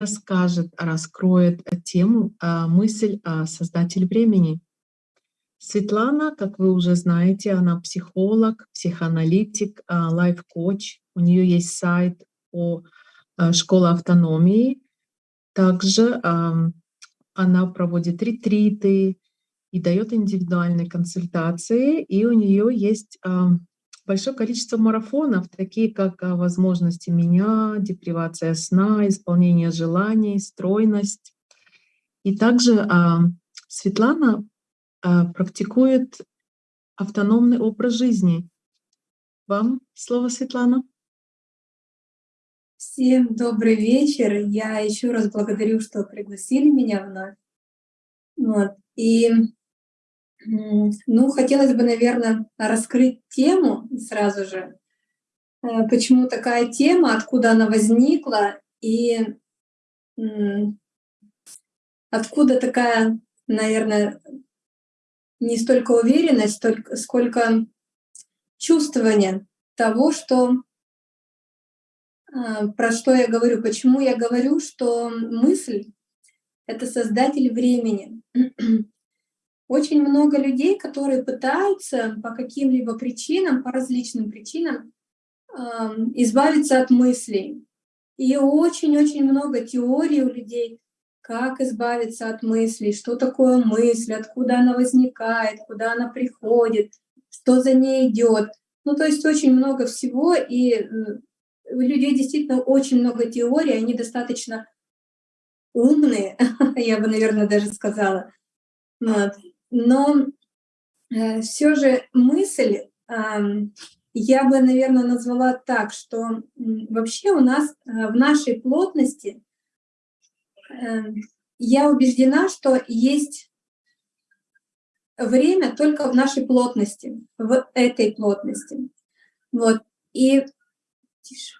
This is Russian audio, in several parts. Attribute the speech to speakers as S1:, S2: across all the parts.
S1: расскажет, раскроет тему «Мысль о создатель времени». Светлана, как вы уже знаете, она психолог, психоаналитик, лайф-коуч. У нее есть сайт о школе автономии. Также она проводит ретриты и дает индивидуальные консультации. И у нее есть большое количество марафонов, такие как возможности меня, депривация сна, исполнение желаний, стройность. И также Светлана практикует автономный образ жизни. Вам слово, Светлана.
S2: Всем добрый вечер. Я еще раз благодарю, что пригласили меня вновь. Вот. И ну, хотелось бы, наверное, раскрыть тему сразу же. Э, почему такая тема, откуда она возникла и откуда такая, наверное, не столько уверенность, столько, сколько чувствование того, что а, про что я говорю, почему я говорю, что мысль — это создатель времени. Очень много людей, которые пытаются по каким-либо причинам, по различным причинам избавиться от мыслей. И очень-очень много теорий у людей, как избавиться от мыслей, что такое мысль, откуда она возникает, куда она приходит, что за ней идет. Ну, то есть очень много всего, и у людей действительно очень много теорий, они достаточно умные, я бы, наверное, даже сказала. Вот. Но э, все же мысль, я бы, наверное, назвала так, что вообще у нас э, в нашей плотности, э, я убеждена, что есть время только в нашей плотности, в этой плотности. Вот. И Тише.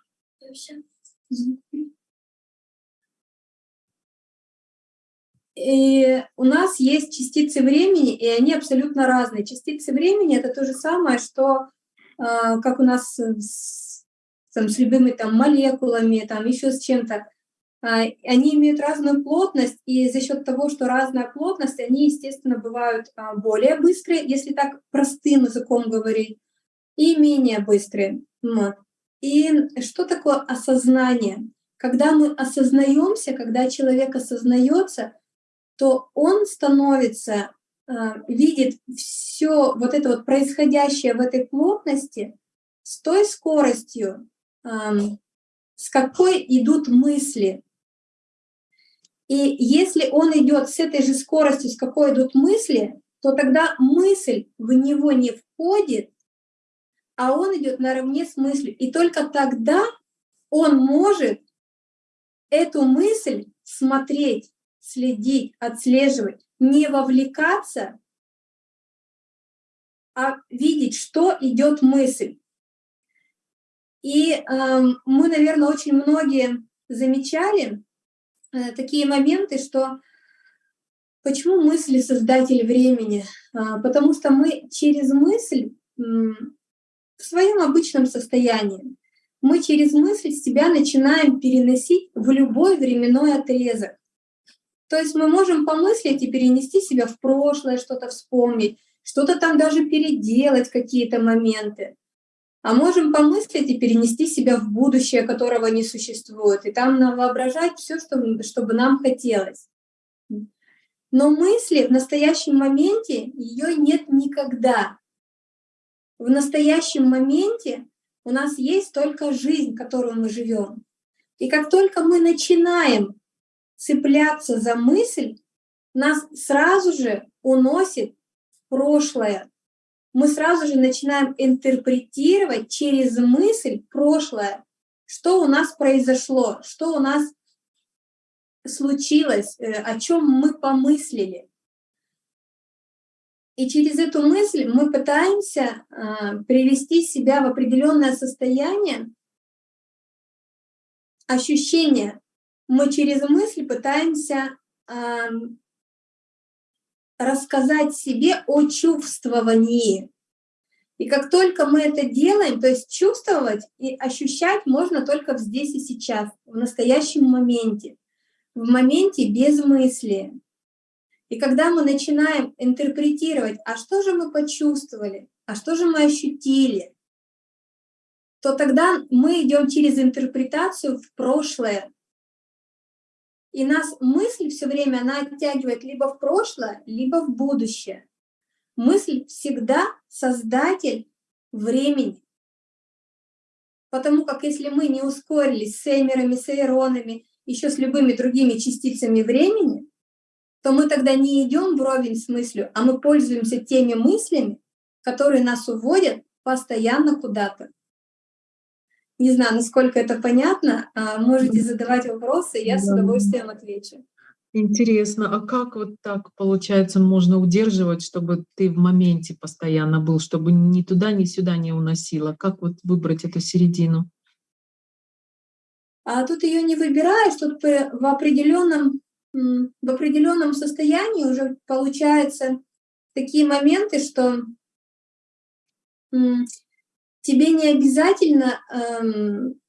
S2: И у нас есть частицы времени, и они абсолютно разные. Частицы времени — это то же самое, что э, как у нас с, там, с любыми там, молекулами, там, еще с чем-то. Э, они имеют разную плотность, и за счет того, что разная плотность, они, естественно, бывают э, более быстрые, если так простым языком говорить, и менее быстрые. Вот. И что такое осознание? Когда мы осознаемся, когда человек осознается, то он становится, э, видит все вот это вот происходящее в этой плотности с той скоростью, с какой идут мысли. И если он идет с этой же скоростью, с какой идут мысли, то тогда мысль в него не входит, а он идет наравне с мыслью. И только тогда он может эту мысль смотреть, следить, отслеживать, не вовлекаться, а видеть, что идет мысль. И э, мы, наверное, очень многие замечали э, такие моменты, что почему мысли создатель времени? А, потому что мы через мысль в своем обычном состоянии. Мы через мысль себя начинаем переносить в любой временной отрезок. То есть мы можем помыслить и перенести себя в прошлое, что-то вспомнить, что-то там даже переделать, какие-то моменты. А можем помыслить и перенести себя в будущее, которого не существует, и там воображать все, что, чтобы нам хотелось. Но мысли в настоящем моменте ее нет никогда в настоящем моменте у нас есть только жизнь, которую мы живем. И как только мы начинаем цепляться за мысль, нас сразу же уносит в прошлое. Мы сразу же начинаем интерпретировать через мысль прошлое, что у нас произошло, что у нас случилось, э, о чем мы помыслили. И через эту мысль мы пытаемся э, привести себя в определенное состояние ощущения. Мы через мысль пытаемся э, рассказать себе о чувствовании. И как только мы это делаем, то есть чувствовать и ощущать можно только здесь и сейчас, в настоящем моменте. в моменте без мысли. И когда мы начинаем интерпретировать, а что же мы почувствовали, а что же мы ощутили, то тогда мы идем через интерпретацию в прошлое. И нас мысль все время, она оттягивает либо в прошлое, либо в будущее. Мысль всегда создатель времени. Потому как если мы не ускорились с эймерами, с эйронами, еще с любыми другими частицами времени, то мы тогда не идем вровень с мыслью, а мы пользуемся теми мыслями, которые нас уводят постоянно куда-то. Не знаю, насколько это понятно. А, можете задавать вопросы, я да. с удовольствием отвечу.
S1: Интересно, а как вот так, получается, можно удерживать, чтобы ты в моменте постоянно был, чтобы ни туда, ни сюда не уносило? Как вот выбрать эту середину?
S2: А тут ее не выбираешь, тут в определенном, в определенном состоянии уже получаются такие моменты, что тебе не обязательно эм,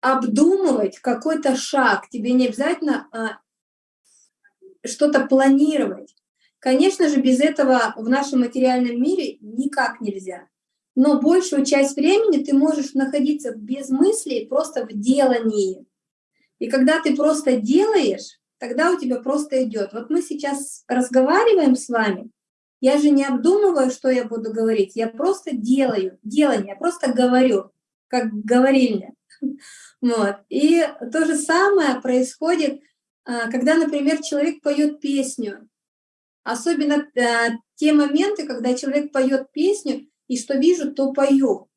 S2: обдумывать какой-то шаг, тебе не обязательно э, что-то планировать. Конечно же, без этого в нашем материальном мире никак нельзя. Но большую часть времени ты можешь находиться без мыслей, просто в делании. И когда ты просто делаешь, тогда у тебя просто идет. Вот мы сейчас разговариваем с вами, я же не обдумываю, что я буду говорить, я просто делаю, делание, я просто говорю, как говорильня. Вот. И то же самое происходит, а, когда, например, человек поет песню. Особенно а, те моменты, когда человек поет песню, и что вижу, то пою.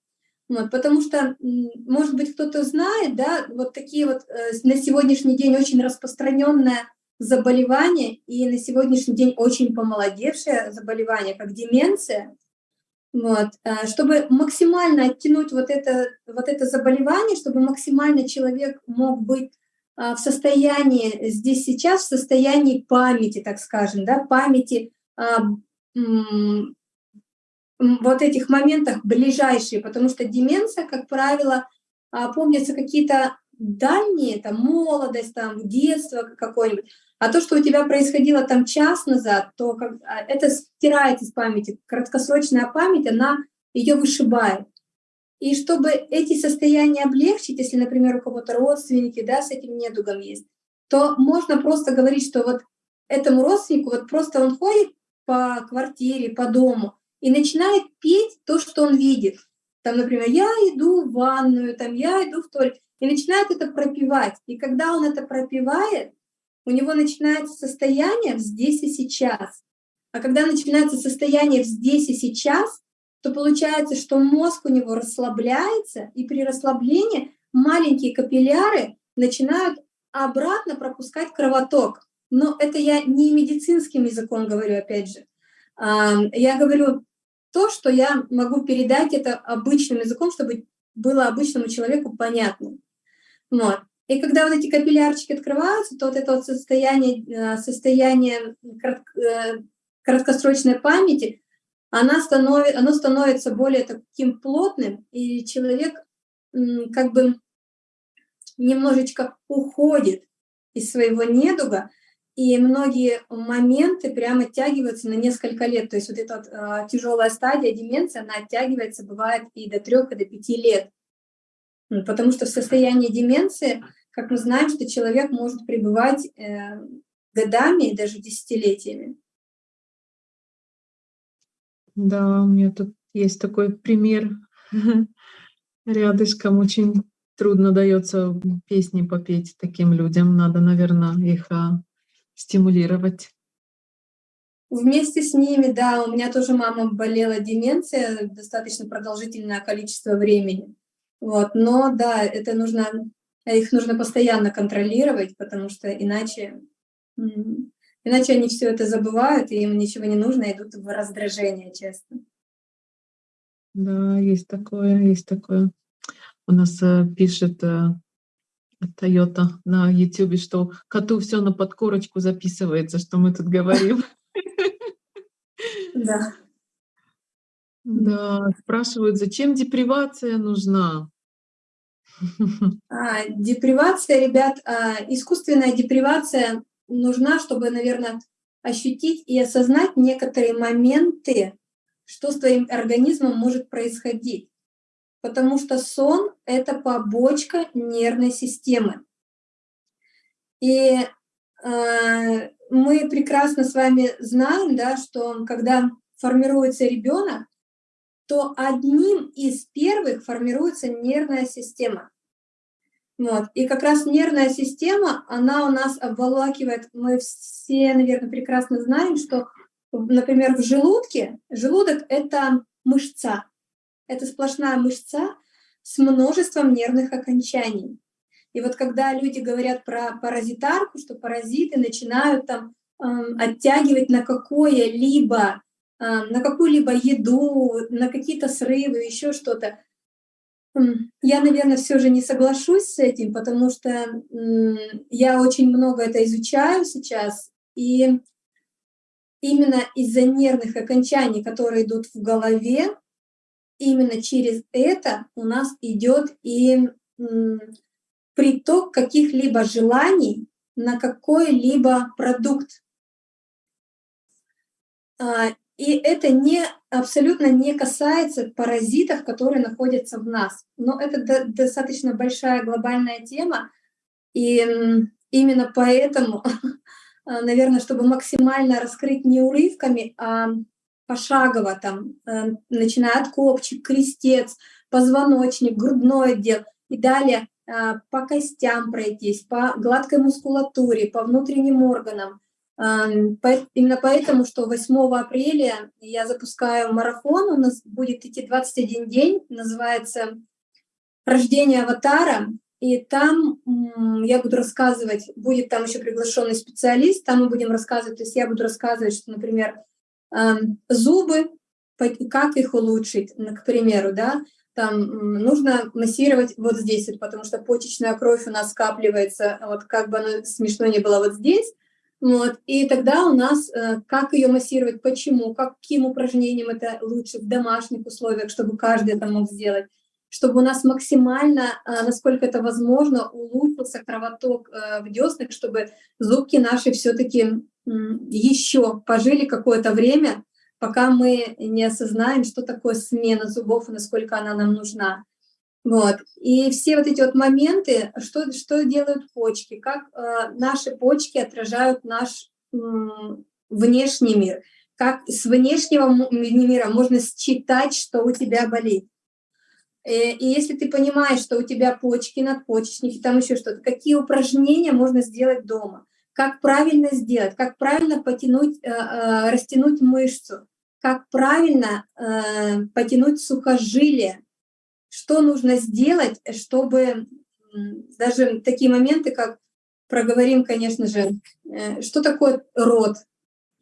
S2: Вот, потому что, может быть, кто-то знает, да, вот такие вот э, на сегодняшний день очень распространенная заболевание, и на сегодняшний день очень помолодевшее заболевание, как деменция, вот, э, чтобы максимально оттянуть вот это, вот это заболевание, чтобы максимально человек мог быть а, в состоянии здесь сейчас, в состоянии памяти, так скажем, да, памяти вот этих моментах ближайшие, потому что деменция, как правило, а, помнятся какие-то дальние, там, молодость, там, детство какое-нибудь, а то, что у тебя происходило там час назад, то как, а, это стирает из памяти. Краткосрочная память, она ее вышибает. И чтобы эти состояния облегчить, если, например, у кого-то родственники да, с этим недугом есть, то можно просто говорить, что вот этому родственнику, вот просто он ходит по квартире, по дому и начинает петь то, что он видит. Там, например, я иду в ванную, там, я иду в туалет, и начинает это пропивать. И когда он это пропивает, у него начинается состояние здесь и сейчас. А когда начинается состояние здесь и сейчас, то получается, что мозг у него расслабляется, и при расслаблении маленькие капилляры начинают обратно пропускать кровоток. Но это я не медицинским языком говорю, опять же. Я говорю то, что я могу передать это обычным языком, чтобы было обычному человеку понятно. Вот. И когда вот эти капиллярчики открываются, то вот это вот состояние, э, состояние э, краткосрочной памяти, она становит, оно становится более таким плотным, и человек как бы немножечко уходит из своего недуга, и многие моменты прямо оттягиваются на несколько лет. То есть вот эта вот, э, тяжелая стадия деменции, она оттягивается, бывает и до трех, и до пяти лет. Потому что в состоянии деменции как мы знаем, что человек может пребывать э, годами и даже десятилетиями.
S1: Да, у меня тут есть такой пример рядышком. Очень трудно дается песни попеть таким людям. Надо, наверное, их а, стимулировать.
S2: Вместе с ними, да, у меня тоже мама болела деменция достаточно продолжительное количество времени. Вот, но да, это нужно их нужно постоянно контролировать, потому что иначе, иначе они все это забывают, и им ничего не нужно, идут в раздражение часто.
S1: Да, есть такое, есть такое. У нас э, пишет э, Toyota на YouTube, что коту все на подкорочку записывается, что мы тут говорим.
S2: Да.
S1: Да, спрашивают, зачем депривация нужна?
S2: А, депривация, ребят, а, искусственная депривация нужна, чтобы, наверное, ощутить и осознать некоторые моменты, что с твоим организмом может происходить. Потому что сон — это побочка нервной системы. И э, мы прекрасно с вами знаем, да, что когда формируется ребенок, то одним из первых формируется нервная система. Вот. И как раз нервная система, она у нас обволакивает, мы все, наверное, прекрасно знаем, что, например, в желудке, желудок — это мышца, это сплошная мышца с множеством нервных окончаний. И вот когда люди говорят про паразитарку, что паразиты начинают там э, оттягивать на какое-либо, на какую-либо еду, на какие-то срывы, еще что-то, я, наверное, все же не соглашусь с этим, потому что я очень много это изучаю сейчас, и именно из-за нервных окончаний, которые идут в голове, именно через это у нас идет и приток каких-либо желаний на какой-либо продукт. И это не, абсолютно не касается паразитов, которые находятся в нас. Но это до, достаточно большая глобальная тема. И именно поэтому, а, наверное, чтобы максимально раскрыть не урывками, а пошагово, там, э, начиная от копчик, крестец, позвоночник, грудной отдел и далее а, по костям пройтись, по гладкой мускулатуре, по внутренним органам, Именно поэтому, что 8 апреля я запускаю марафон, у нас будет идти 21 день, называется «Рождение аватара», и там я буду рассказывать, будет там еще приглашенный специалист, там мы будем рассказывать, то есть я буду рассказывать, что, например, зубы, как их улучшить, к примеру, да, там нужно массировать вот здесь, потому что почечная кровь у нас скапливается, вот как бы оно смешно не было вот здесь, вот. И тогда у нас, э, как ее массировать, почему, каким упражнением это лучше в домашних условиях, чтобы каждый это мог сделать, чтобы у нас максимально, э, насколько это возможно, улучшился кровоток э, в деснах, чтобы зубки наши все-таки еще пожили какое-то время, пока мы не осознаем, что такое смена зубов и насколько она нам нужна. Вот. И все вот эти вот моменты, что, что делают почки, как э, наши почки отражают наш э, внешний мир, как с внешнего мира можно считать, что у тебя болит. И, э, и если ты понимаешь, что у тебя почки, надпочечники, там еще что-то, какие упражнения можно сделать дома, как правильно сделать, как правильно потянуть, э, э, растянуть мышцу, как правильно э, потянуть сухожилие, что нужно сделать, чтобы даже такие моменты, как проговорим, конечно же, э, что такое род,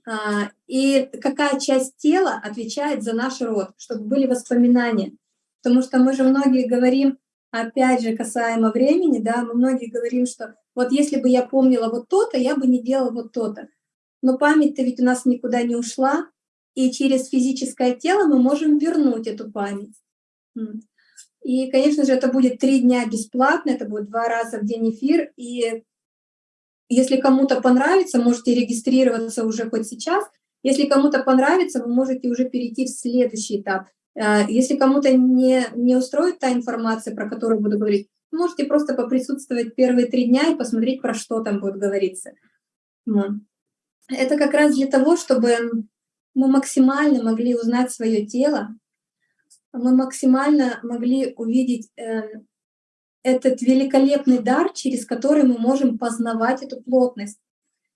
S2: а, и какая часть тела отвечает за наш род, чтобы были воспоминания. Потому что мы же многие говорим, опять же, касаемо времени, да, мы многие говорим, что вот если бы я помнила вот то-то, я бы не делала вот то-то. Но память-то ведь у нас никуда не ушла, и через физическое тело мы можем вернуть эту память. И, конечно же, это будет три дня бесплатно, это будет два раза в день эфир. И если кому-то понравится, можете регистрироваться уже хоть сейчас. Если кому-то понравится, вы можете уже перейти в следующий этап. А, если кому-то не, не устроит та информация, про которую буду говорить, можете просто поприсутствовать первые три дня и посмотреть, про что там будет говориться. Это как раз для того, чтобы мы максимально могли узнать свое тело, мы максимально могли увидеть э, этот великолепный дар, через который мы можем познавать эту плотность.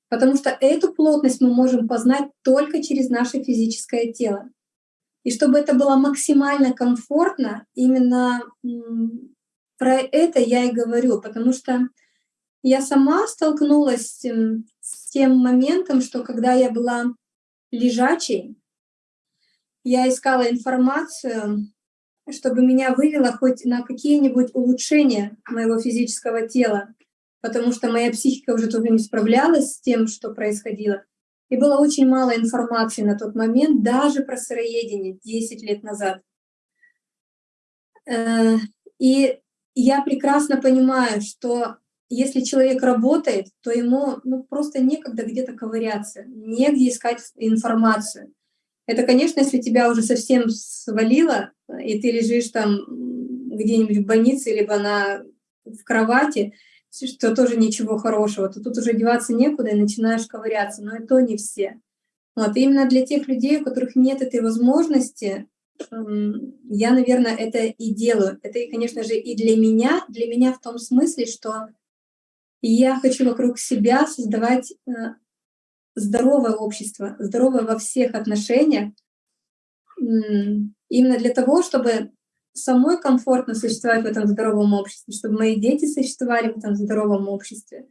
S2: Потому что эту плотность мы можем познать только через наше физическое тело. И чтобы это было максимально комфортно, именно про это я и говорю, потому что я сама столкнулась с тем моментом, что когда я была лежачей, я искала информацию, чтобы меня вывело хоть на какие-нибудь улучшения моего физического тела, потому что моя психика уже тоже не справлялась с тем, что происходило. И было очень мало информации на тот момент, даже про сыроедение 10 лет назад. Э, и я прекрасно понимаю, что если человек работает, то ему ну, просто некогда где-то ковыряться, негде искать информацию. Это, конечно, если тебя уже совсем свалило, и ты лежишь там где-нибудь в больнице, либо на, в кровати, что тоже ничего хорошего, то тут уже деваться некуда и начинаешь ковыряться, но и то не все. Вот, и именно для тех людей, у которых нет этой возможности, я, наверное, это и делаю. Это, конечно же, и для меня, для меня в том смысле, что я хочу вокруг себя создавать э, здоровое общество, здоровое во всех отношениях, именно для того, чтобы самой комфортно существовать в этом здоровом обществе, чтобы мои дети существовали в этом здоровом обществе,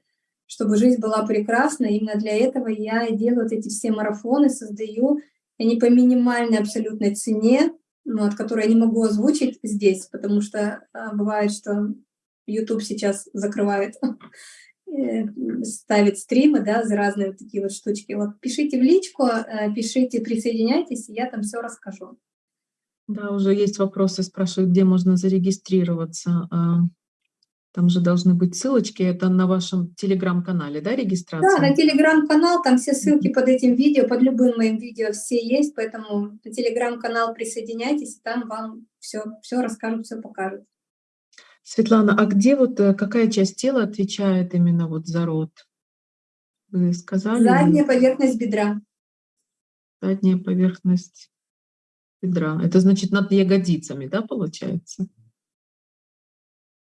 S2: чтобы жизнь была прекрасна. Именно для этого я делаю вот эти все марафоны, создаю, они по минимальной абсолютной цене, ну, от которой я не могу озвучить здесь, потому что а, бывает, что YouTube сейчас закрывает, ставит стримы, да, за разные вот такие вот штучки. Вот пишите в личку, э, пишите, присоединяйтесь, и я там все расскажу.
S1: Да, уже есть вопросы, спрашивают, где можно зарегистрироваться. А, там же должны быть ссылочки, это на вашем телеграм-канале, да, регистрация?
S2: Да, на телеграм-канал, там все ссылки под этим видео, под любым моим видео все есть, поэтому на телеграм-канал присоединяйтесь, там вам все, все расскажут, все покажут.
S1: Светлана, а где вот, э, какая часть тела отвечает именно вот за рот? Вы сказали?
S2: Задняя поверхность бедра.
S1: Задняя поверхность бедра. Это значит над ягодицами, да, получается?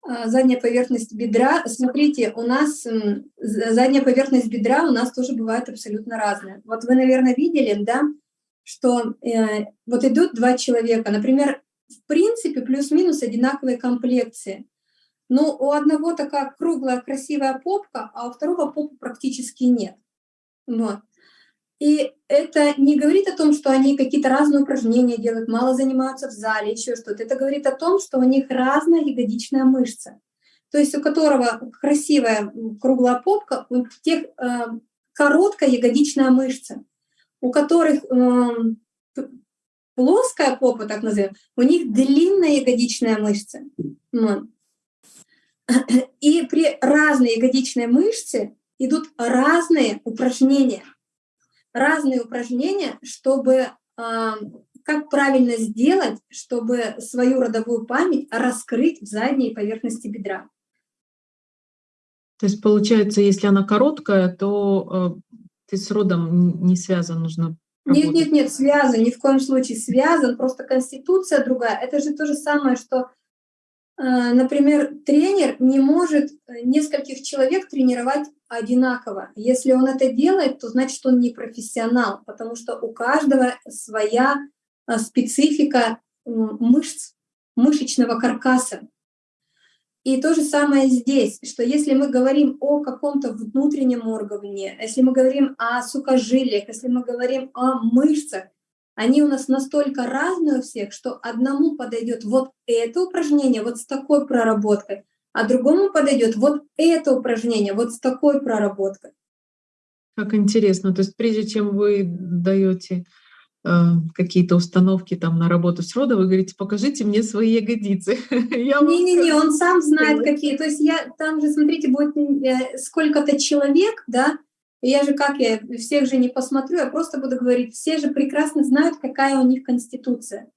S2: А, задняя поверхность бедра. Смотрите, у нас задняя поверхность бедра у нас тоже бывает абсолютно разная. Вот вы, наверное, видели, да, что э, вот идут два человека, например, в принципе, плюс-минус одинаковые комплекции. Но у одного такая круглая красивая попка, а у второго попы практически нет. Вот. И это не говорит о том, что они какие-то разные упражнения делают, мало занимаются в зале, еще что-то. Это говорит о том, что у них разная ягодичная мышца. То есть у которого красивая круглая попка, у тех э, короткая ягодичная мышца. У которых э, плоская попа, так назовем, у них длинная ягодичная мышца. И при разной ягодичной мышце идут разные упражнения разные упражнения, чтобы как правильно сделать, чтобы свою родовую память раскрыть в задней поверхности бедра.
S1: То есть получается, если она короткая, то э, ты с родом не связан, нужно
S2: Работать. Нет, нет, нет, связан, ни в коем случае связан, просто конституция другая. Это же то же самое, что, например, тренер не может нескольких человек тренировать одинаково. Если он это делает, то значит он не профессионал, потому что у каждого своя а, специфика мышц, мышечного каркаса. И то же самое здесь, что если мы говорим о каком-то внутреннем органе, если мы говорим о сухожилиях, если мы говорим о мышцах, они у нас настолько разные у всех, что одному подойдет вот это упражнение вот с такой проработкой, а другому подойдет вот это упражнение, вот с такой проработкой.
S1: Как интересно. То есть прежде чем вы даете какие-то установки там на работу с родом, вы говорите, покажите мне свои ягодицы.
S2: Не-не-не, он сам знает какие. То есть я там же, смотрите, будет э, сколько-то человек, да, я же как, я всех же не посмотрю, я просто буду говорить, все же прекрасно знают, какая у них конституция.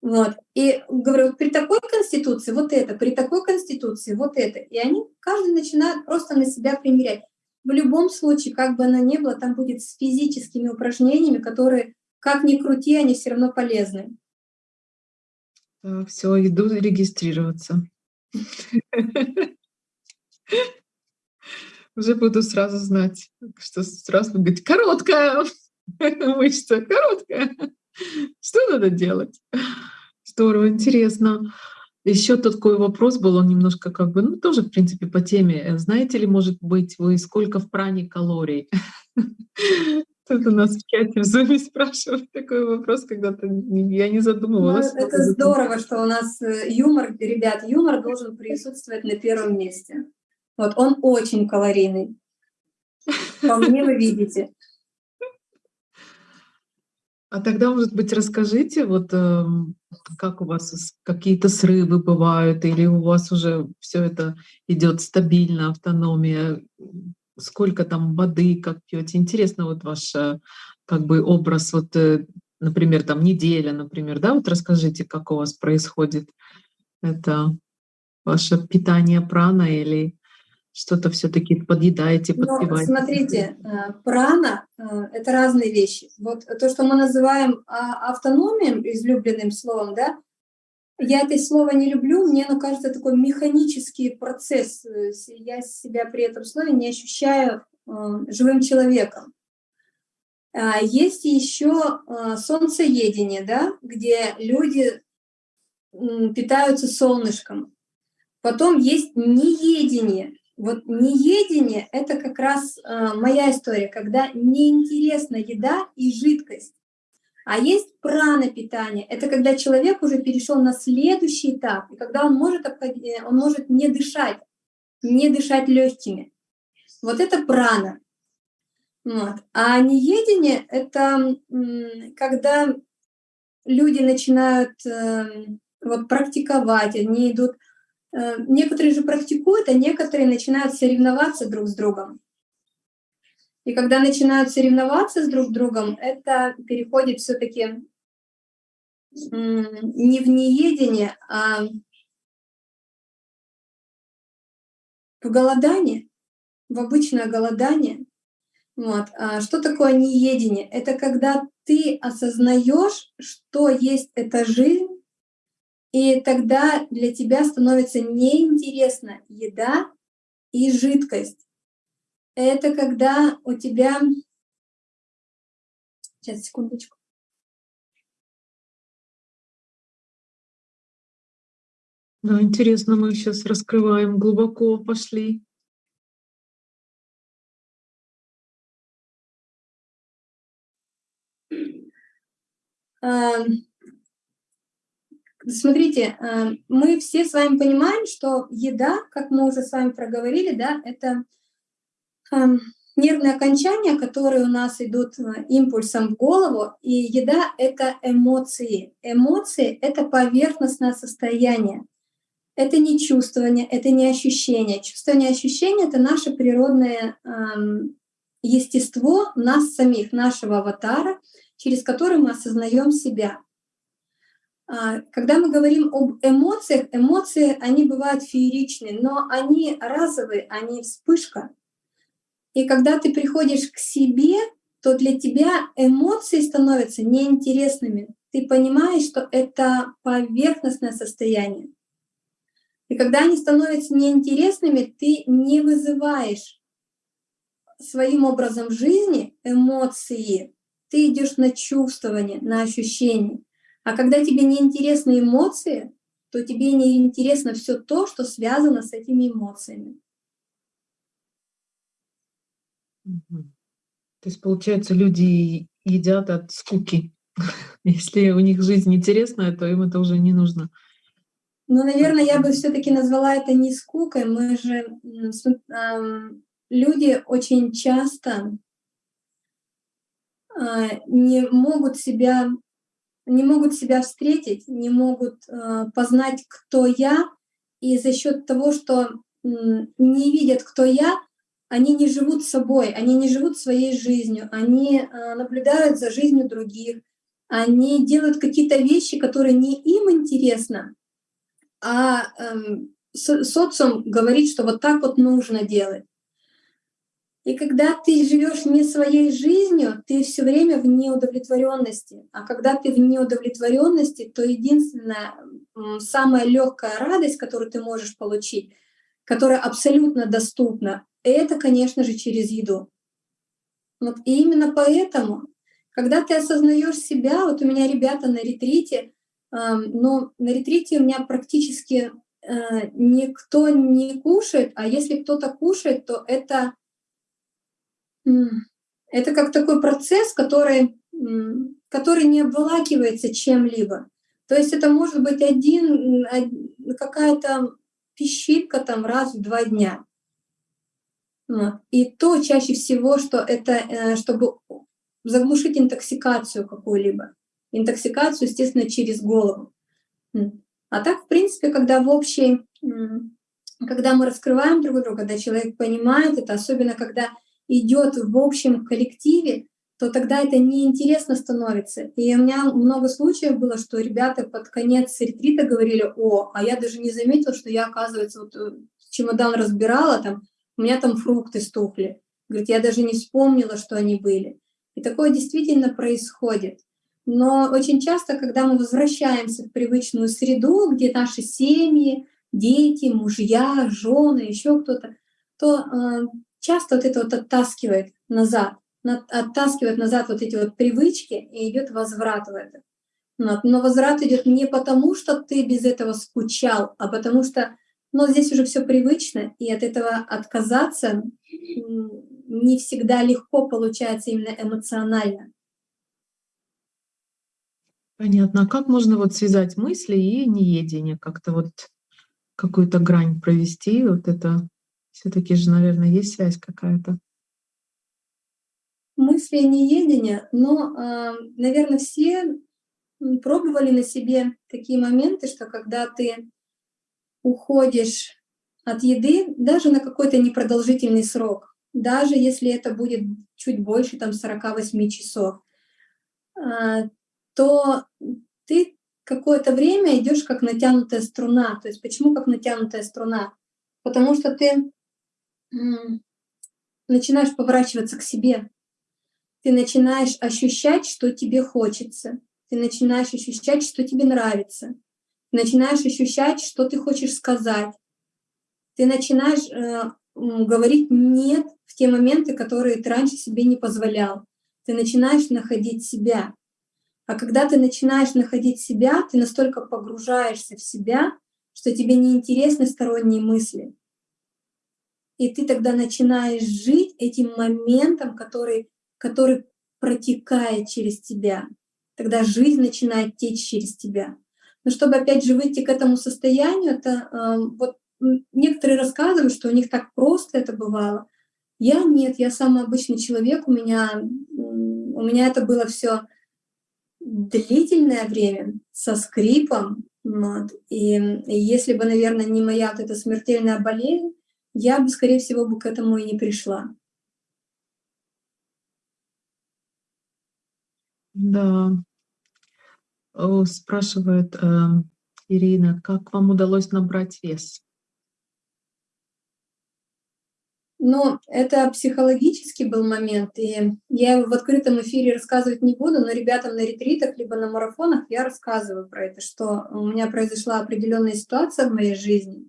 S2: Вот. И говорю, вот при такой конституции вот это, при такой конституции вот это. И они, каждый начинает просто на себя примерять. В любом случае, как бы она ни была, там будет с физическими упражнениями, которые, как ни крути, они все равно полезны.
S1: Все, иду регистрироваться. Уже буду сразу знать, что сразу говорить, короткая мышца, короткая. Что надо делать? Здорово, интересно. Еще такой вопрос был, он немножко как бы, ну тоже в принципе по теме. Знаете ли, может быть, вы сколько в пране калорий? У нас в чате в зуме спрашивают такой вопрос, когда-то я не задумывалась.
S2: Ну, это здорово, что у нас э, юмор, ребят, юмор должен присутствовать на первом месте. Вот он очень калорийный. По мне вы видите.
S1: А тогда, может быть, расскажите, вот эм, как у вас какие-то срывы бывают, или у вас уже все это идет стабильно, автономия, сколько там воды, как пьете? Интересно, вот ваш э, как бы образ, вот, э, например, там неделя, например, да, вот расскажите, как у вас происходит это ваше питание прана или что-то все-таки подъедаете,
S2: Ну,
S1: подпиваете?
S2: смотрите, э, прана это разные вещи. Вот то, что мы называем а, автономией, излюбленным словом, да, я это слово не люблю, мне оно кажется такой механический процесс. Э, я себя при этом слове не ощущаю живым человеком. А, есть еще солнцеедение, да, где люди питаются солнышком. Потом есть неедение, вот неедение — это как раз э, моя история, когда неинтересна еда и жидкость. А есть прана питание. Это когда человек уже перешел на следующий этап, и когда он может, он может не дышать, не дышать легкими. Вот это прана. Вот. А неедение — это когда люди начинают э, вот, практиковать, они идут Э, некоторые же практикуют, а некоторые начинают соревноваться друг с другом. И когда начинают соревноваться с друг другом, это переходит все-таки не в неедение, а в голодание, в обычное голодание. Вот. А что такое неедение? Это когда ты осознаешь, что есть эта жизнь, и тогда для тебя становится неинтересна еда и жидкость. Это когда у тебя... Сейчас, секундочку.
S1: Да, интересно, мы сейчас раскрываем, глубоко пошли.
S2: Um, Смотрите, э, мы все с вами понимаем, что еда, как мы уже с вами проговорили, да, это эм, нервные окончания, которые у нас идут э, импульсом в голову, и еда — это эмоции. Эмоции — это поверхностное состояние. Это не чувствование, это не ощущение. Чувствование, ощущение — это наше природное эм, естество нас самих, нашего аватара, через который мы осознаем себя. А, когда мы говорим об эмоциях, эмоции, они бывают фееричные, но они разовые, они вспышка. И когда ты приходишь к себе, то для тебя эмоции становятся неинтересными. Ты понимаешь, что это поверхностное состояние. И когда они становятся неинтересными, ты не вызываешь своим образом жизни эмоции. Ты идешь на чувствование, на ощущение. А когда тебе не интересны эмоции, то тебе не интересно все то, что связано с этими эмоциями.
S1: То есть, получается, люди едят от скуки. Если у них жизнь интересная, то им это уже не нужно.
S2: Ну, наверное, я бы все-таки назвала это не скукой. Мы же люди очень часто а, не могут себя не могут себя встретить, не могут э, познать, кто я, и за счет того, что не видят, кто я, они не живут собой, они не живут своей жизнью, они э, наблюдают за жизнью других, они делают какие-то вещи, которые не им интересны, а э, социум говорит, что вот так вот нужно делать. И когда ты живешь не своей жизнью, ты все время в неудовлетворенности. А когда ты в неудовлетворенности, то единственная самая легкая радость, которую ты можешь получить, которая абсолютно доступна, это, конечно же, через еду. Вот и именно поэтому, когда ты осознаешь себя, вот у меня ребята на ретрите, но на ретрите у меня практически э, никто не кушает, а если кто-то кушает, то это это как такой процесс, который, который не обволакивается чем-либо. То есть это может быть один, какая-то пищитка там раз в два дня. И то чаще всего, что это, э, чтобы заглушить интоксикацию какую-либо. Интоксикацию, естественно, через голову. А так, в принципе, когда в общей, когда мы раскрываем друг друга, когда человек понимает это, особенно когда идет в общем коллективе, то тогда это неинтересно становится. И у меня много случаев было, что ребята под конец ретрита говорили, о, а я даже не заметил, что я, оказывается, вот э, чемодан разбирала, там, у меня там фрукты стухли. Говорит, я даже не вспомнила, что они были. И такое действительно происходит. Но очень часто, когда мы возвращаемся в привычную среду, где наши семьи, дети, мужья, жены, еще кто-то, то э, часто вот это вот оттаскивает назад, оттаскивает назад вот эти вот привычки и идет возврат в это. Но возврат идет не потому, что ты без этого скучал, а потому что но ну, здесь уже все привычно, и от этого отказаться не всегда легко получается именно эмоционально.
S1: Понятно. А как можно вот связать мысли и неедение? Как-то вот какую-то грань провести? Вот это все таки же, наверное, есть связь какая-то.
S2: Мысли и неедение, но, а, наверное, все пробовали на себе такие моменты, что когда ты уходишь от еды даже на какой-то непродолжительный срок, даже если это будет чуть больше там 48 часов, а, то ты какое-то время идешь как натянутая струна. То есть почему как натянутая струна? Потому что ты начинаешь поворачиваться к себе, ты начинаешь ощущать, что тебе хочется, ты начинаешь ощущать, что тебе нравится, начинаешь ощущать, что ты хочешь сказать. Ты начинаешь э, говорить «нет» в те моменты, которые ты раньше себе не позволял. Ты начинаешь находить себя. А когда ты начинаешь находить себя, ты настолько погружаешься в себя, что тебе не интересны сторонние мысли. И ты тогда начинаешь жить этим моментом, который, который протекает через тебя. Тогда жизнь начинает течь через тебя. Но чтобы опять же выйти к этому состоянию, это э, вот некоторые рассказывают, что у них так просто это бывало. Я нет, я самый обычный человек, у меня, у меня это было все длительное время, со скрипом. Вот. И, и если бы, наверное, не моя вот эта смертельная болезнь, я бы, скорее всего, бы к этому и не пришла.
S1: Да, Спрашивает э, Ирина, как вам удалось набрать вес?
S2: Ну, это психологический был момент, и я его в открытом эфире рассказывать не буду, но ребятам на ретритах либо на марафонах я рассказываю про это, что у меня произошла определенная ситуация в моей жизни,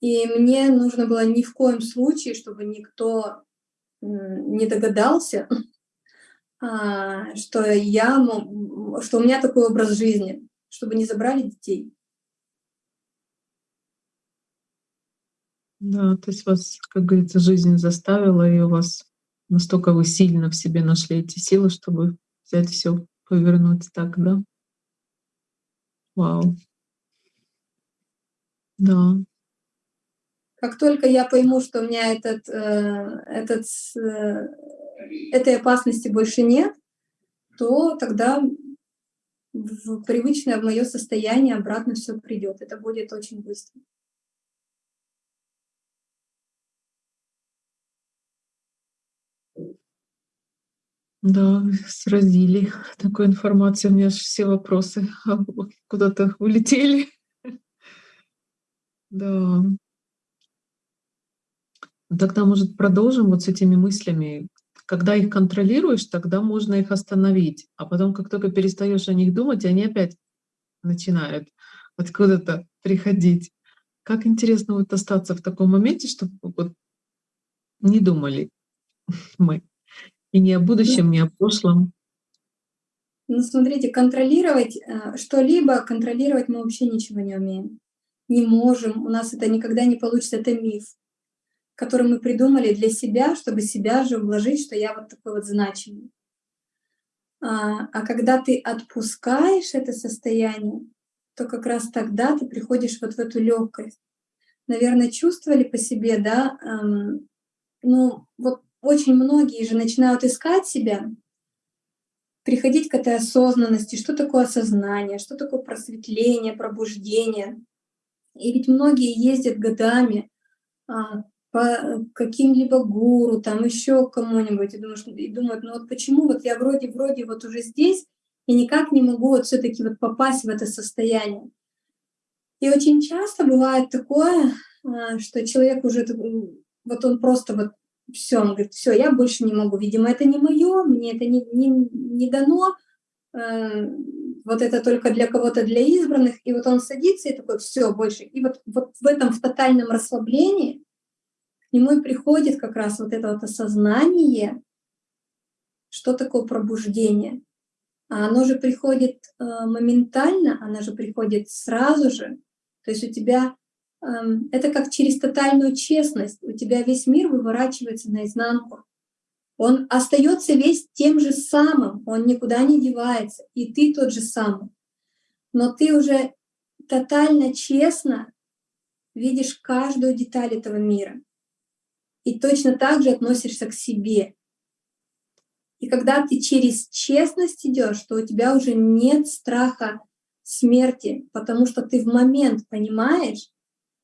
S2: и мне нужно было ни в коем случае, чтобы никто не догадался, что я, что у меня такой образ жизни, чтобы не забрали детей.
S1: Да, то есть вас, как говорится, жизнь заставила, и у вас настолько вы сильно в себе нашли эти силы, чтобы взять все, повернуть так, да? Вау. Да.
S2: Как только я пойму, что у меня этот, э, этот э, этой опасности больше нет, то тогда в привычное в мое состояние обратно все придет. Это будет очень быстро.
S1: Да, сразили такой информацией. У меня же все вопросы куда-то улетели. Да. Тогда, может, продолжим вот с этими мыслями, когда их контролируешь, тогда можно их остановить. А потом, как только перестаешь о них думать, они опять начинают откуда-то приходить. Как интересно вот остаться в таком моменте, чтобы вот не думали мы. И не о будущем, не о прошлом.
S2: Ну, смотрите, контролировать э, что-либо, контролировать мы вообще ничего не умеем. Не можем, у нас это никогда не получится, это миф который мы придумали для себя, чтобы себя же вложить, что я вот такой вот значимый. А, а когда ты отпускаешь это состояние, то как раз тогда ты приходишь вот в эту легкость. Наверное, чувствовали по себе, да, эм, ну вот очень многие же начинают искать себя, приходить к этой осознанности, что такое осознание, что такое просветление, пробуждение. И ведь многие ездят годами а, по каким-либо гуру, там еще кому-нибудь, и думают, и думают, ну вот почему вот я вроде-вроде вот уже здесь, и никак не могу вот все таки вот попасть в это состояние. И очень часто бывает такое, а, что человек уже, вот он просто вот все, он говорит, все, я больше не могу, видимо, это не мое, мне это не, не, не дано, э, вот это только для кого-то, для избранных, и вот он садится и такой, все, больше. И вот, вот в этом, в тотальном расслаблении к нему и приходит как раз вот это вот осознание, что такое пробуждение. А оно же приходит э, моментально, оно же приходит сразу же. То есть у тебя Эм, это как через тотальную честность. У тебя весь мир выворачивается наизнанку. Он остается весь тем же самым, он никуда не девается, и ты тот же самый. Но ты уже тотально честно видишь каждую деталь этого мира. И точно так же относишься к себе. И когда ты через честность идешь, то у тебя уже нет страха смерти, потому что ты в момент понимаешь,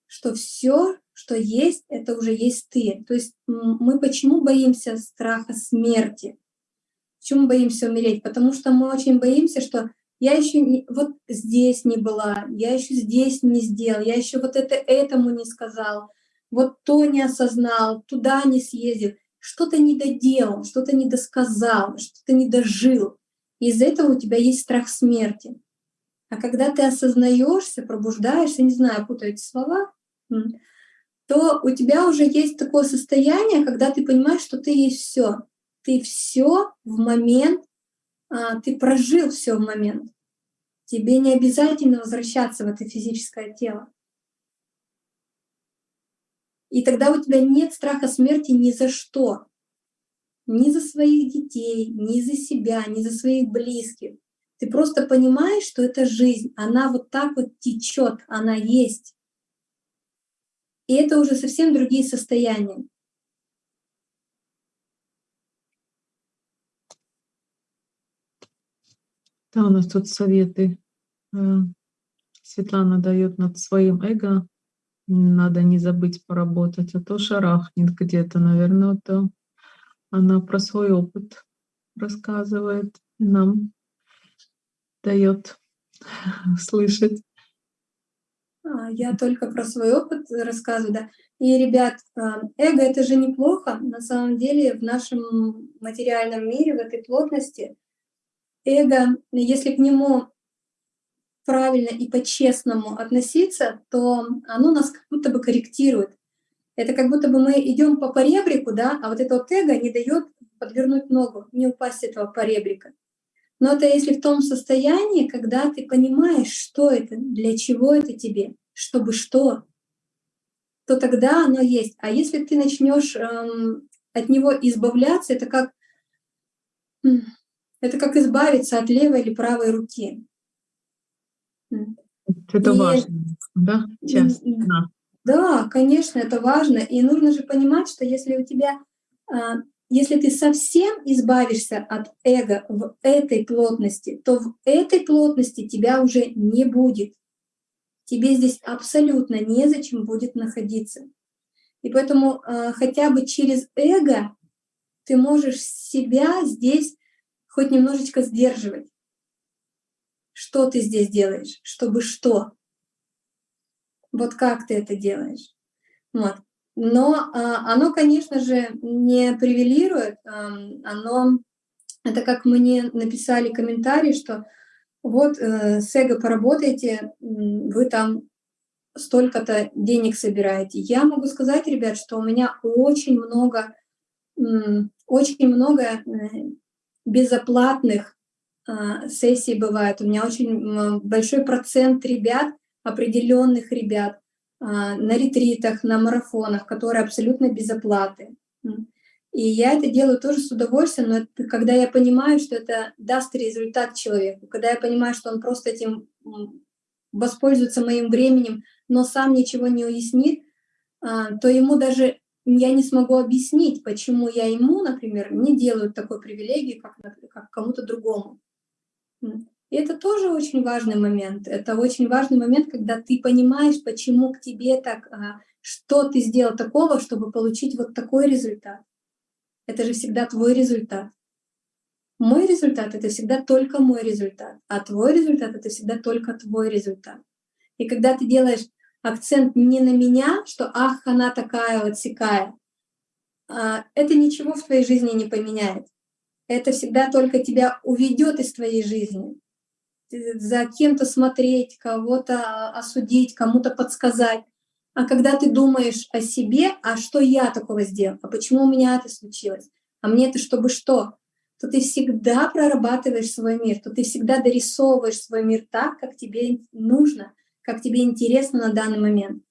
S2: что все, что есть, это уже есть ты. То есть мы почему боимся страха смерти? Почему боимся умереть? Потому что мы очень боимся, что я еще не, вот здесь не была, я еще здесь не сделал, я еще вот это этому не сказал, вот то не осознал, туда не съездил, что-то не доделал, что-то не досказал, что-то не дожил. Из-за этого у тебя есть страх смерти. А когда ты осознаешься, пробуждаешься, не знаю, путаю эти слова, то у тебя уже есть такое состояние, когда ты понимаешь, что ты есть все. Ты все в момент, а, ты прожил все в момент. Тебе не обязательно возвращаться в это физическое тело. И тогда у тебя нет страха смерти ни за что. Ни за своих детей, ни за себя, ни за своих близких. Ты просто понимаешь, что это жизнь, она вот так вот течет, она есть. И это уже совсем другие состояния.
S1: Да, у нас тут советы. Э, Светлана дает над своим эго. Надо не забыть поработать, а то шарахнет где-то, наверное, вот э, она про свой опыт рассказывает, нам дает слышать.
S2: А, я только про свой опыт рассказываю, да. И, ребят, а, эго — это же неплохо. На самом деле в нашем материальном мире, в этой плотности, эго, если к нему правильно и по-честному относиться, то оно нас как будто бы корректирует. Это как будто бы мы идем по поребрику, да, а вот это вот эго не дает подвернуть ногу, не упасть с этого поребрика. Но это если в том состоянии, когда ты понимаешь, что это, для чего это тебе, чтобы что, то тогда оно есть. А если ты начнешь эм, от него избавляться, это как, это как избавиться от левой или правой руки.
S1: Это и, важно, да? Часто. Да.
S2: да, конечно, это важно. И нужно же понимать, что если у тебя а, если ты совсем избавишься от эго в этой плотности, то в этой плотности тебя уже не будет. Тебе здесь абсолютно незачем будет находиться. И поэтому э, хотя бы через эго ты можешь себя здесь хоть немножечко сдерживать. Что ты здесь делаешь? Чтобы что? Вот как ты это делаешь? Вот. Но а, оно, конечно же, не привилирует, оно, это как мне написали комментарий, что вот э, с эго поработаете, вы там столько-то денег собираете. Я могу сказать, ребят, что у меня очень много, очень много э, безоплатных а, сессий бывает. У меня очень большой процент ребят, определенных ребят, а, на ретритах, на марафонах, которые абсолютно без оплаты. И я это делаю тоже с удовольствием, но это, когда я понимаю, что это даст результат человеку, когда я понимаю, что он просто этим воспользуется моим временем, но сам ничего не уяснит, а, то ему даже я не смогу объяснить, почему я ему, например, не делаю такой привилегии, как, как кому-то другому. И это тоже очень важный момент. Это очень важный момент, когда ты понимаешь, почему к тебе так, а, что ты сделал такого, чтобы получить вот такой результат. Это же всегда твой результат. Мой результат — это всегда только мой результат, а твой результат — это всегда только твой результат. И когда ты делаешь акцент не на меня, что «ах, она такая вот сякая», а, это ничего в твоей жизни не поменяет. Это всегда только тебя уведет из твоей жизни. За кем-то смотреть, кого-то осудить, кому-то подсказать. А когда ты думаешь о себе, а что я такого сделал, а почему у меня это случилось, а мне это чтобы что, то ты всегда прорабатываешь свой мир, то ты всегда дорисовываешь свой мир так, как тебе нужно, как тебе интересно на данный момент.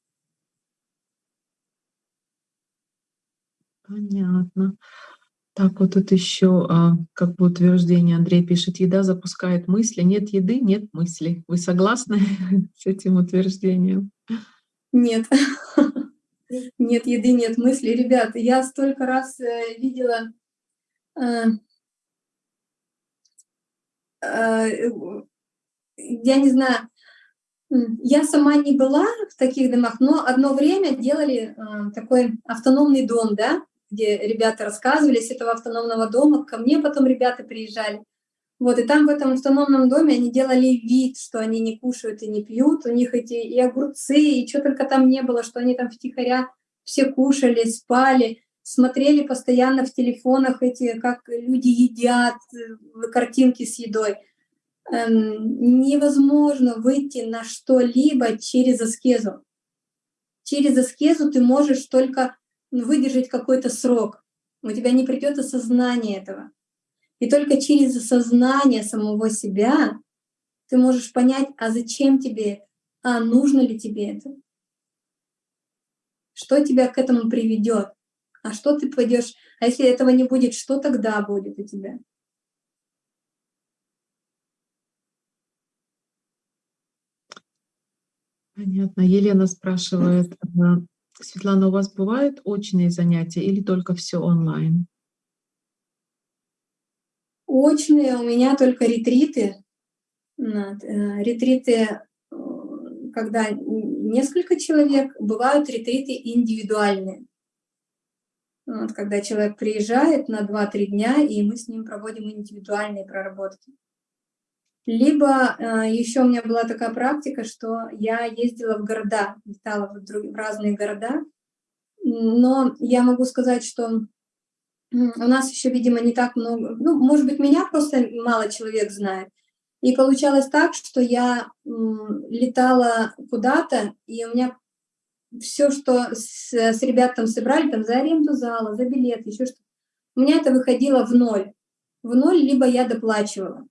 S1: Понятно. Так, вот тут еще а, как бы утверждение Андрей пишет, еда запускает мысли, нет еды, нет мысли. Вы согласны с этим утверждением?
S2: Нет. Нет еды, нет мысли. Ребята, я столько раз э, видела э, Э, я не знаю, я сама не была в таких домах, но одно время делали такой автономный дом, да, где ребята рассказывали с этого автономного дома, ко мне потом ребята приезжали. Вот, и там в этом автономном доме они делали вид, что они не кушают и не пьют, у них эти и огурцы, и что только там не было, что они там втихаря все кушали, спали смотрели постоянно в телефонах эти, как люди едят, э, картинки с едой. Эм, невозможно выйти на что-либо через аскезу. Через аскезу ты можешь только выдержать какой-то срок. У тебя не придет осознание этого. И только через осознание самого себя ты можешь понять, а зачем тебе это, а нужно ли тебе это, что тебя к этому приведет. А что ты пойдешь? А если этого не будет, что тогда будет у тебя?
S1: Понятно. Елена спрашивает, Светлана, у вас бывают очные занятия или только все онлайн?
S2: Очные у меня только ретриты. Э, ретриты, э, когда несколько человек, бывают ретриты индивидуальные. Вот, когда человек приезжает на 2-3 дня, и мы с ним проводим индивидуальные проработки. Либо э, еще у меня была такая практика, что я ездила в города, летала в, друг, в разные города, но я могу сказать, что у нас еще, видимо, не так много, ну, может быть, меня просто мало человек знает. И получалось так, что я летала куда-то, и у меня все, что с, с ребят там собрали, там за аренду зала, за билет, еще что-то, у меня это выходило в ноль. В ноль, либо я доплачивала.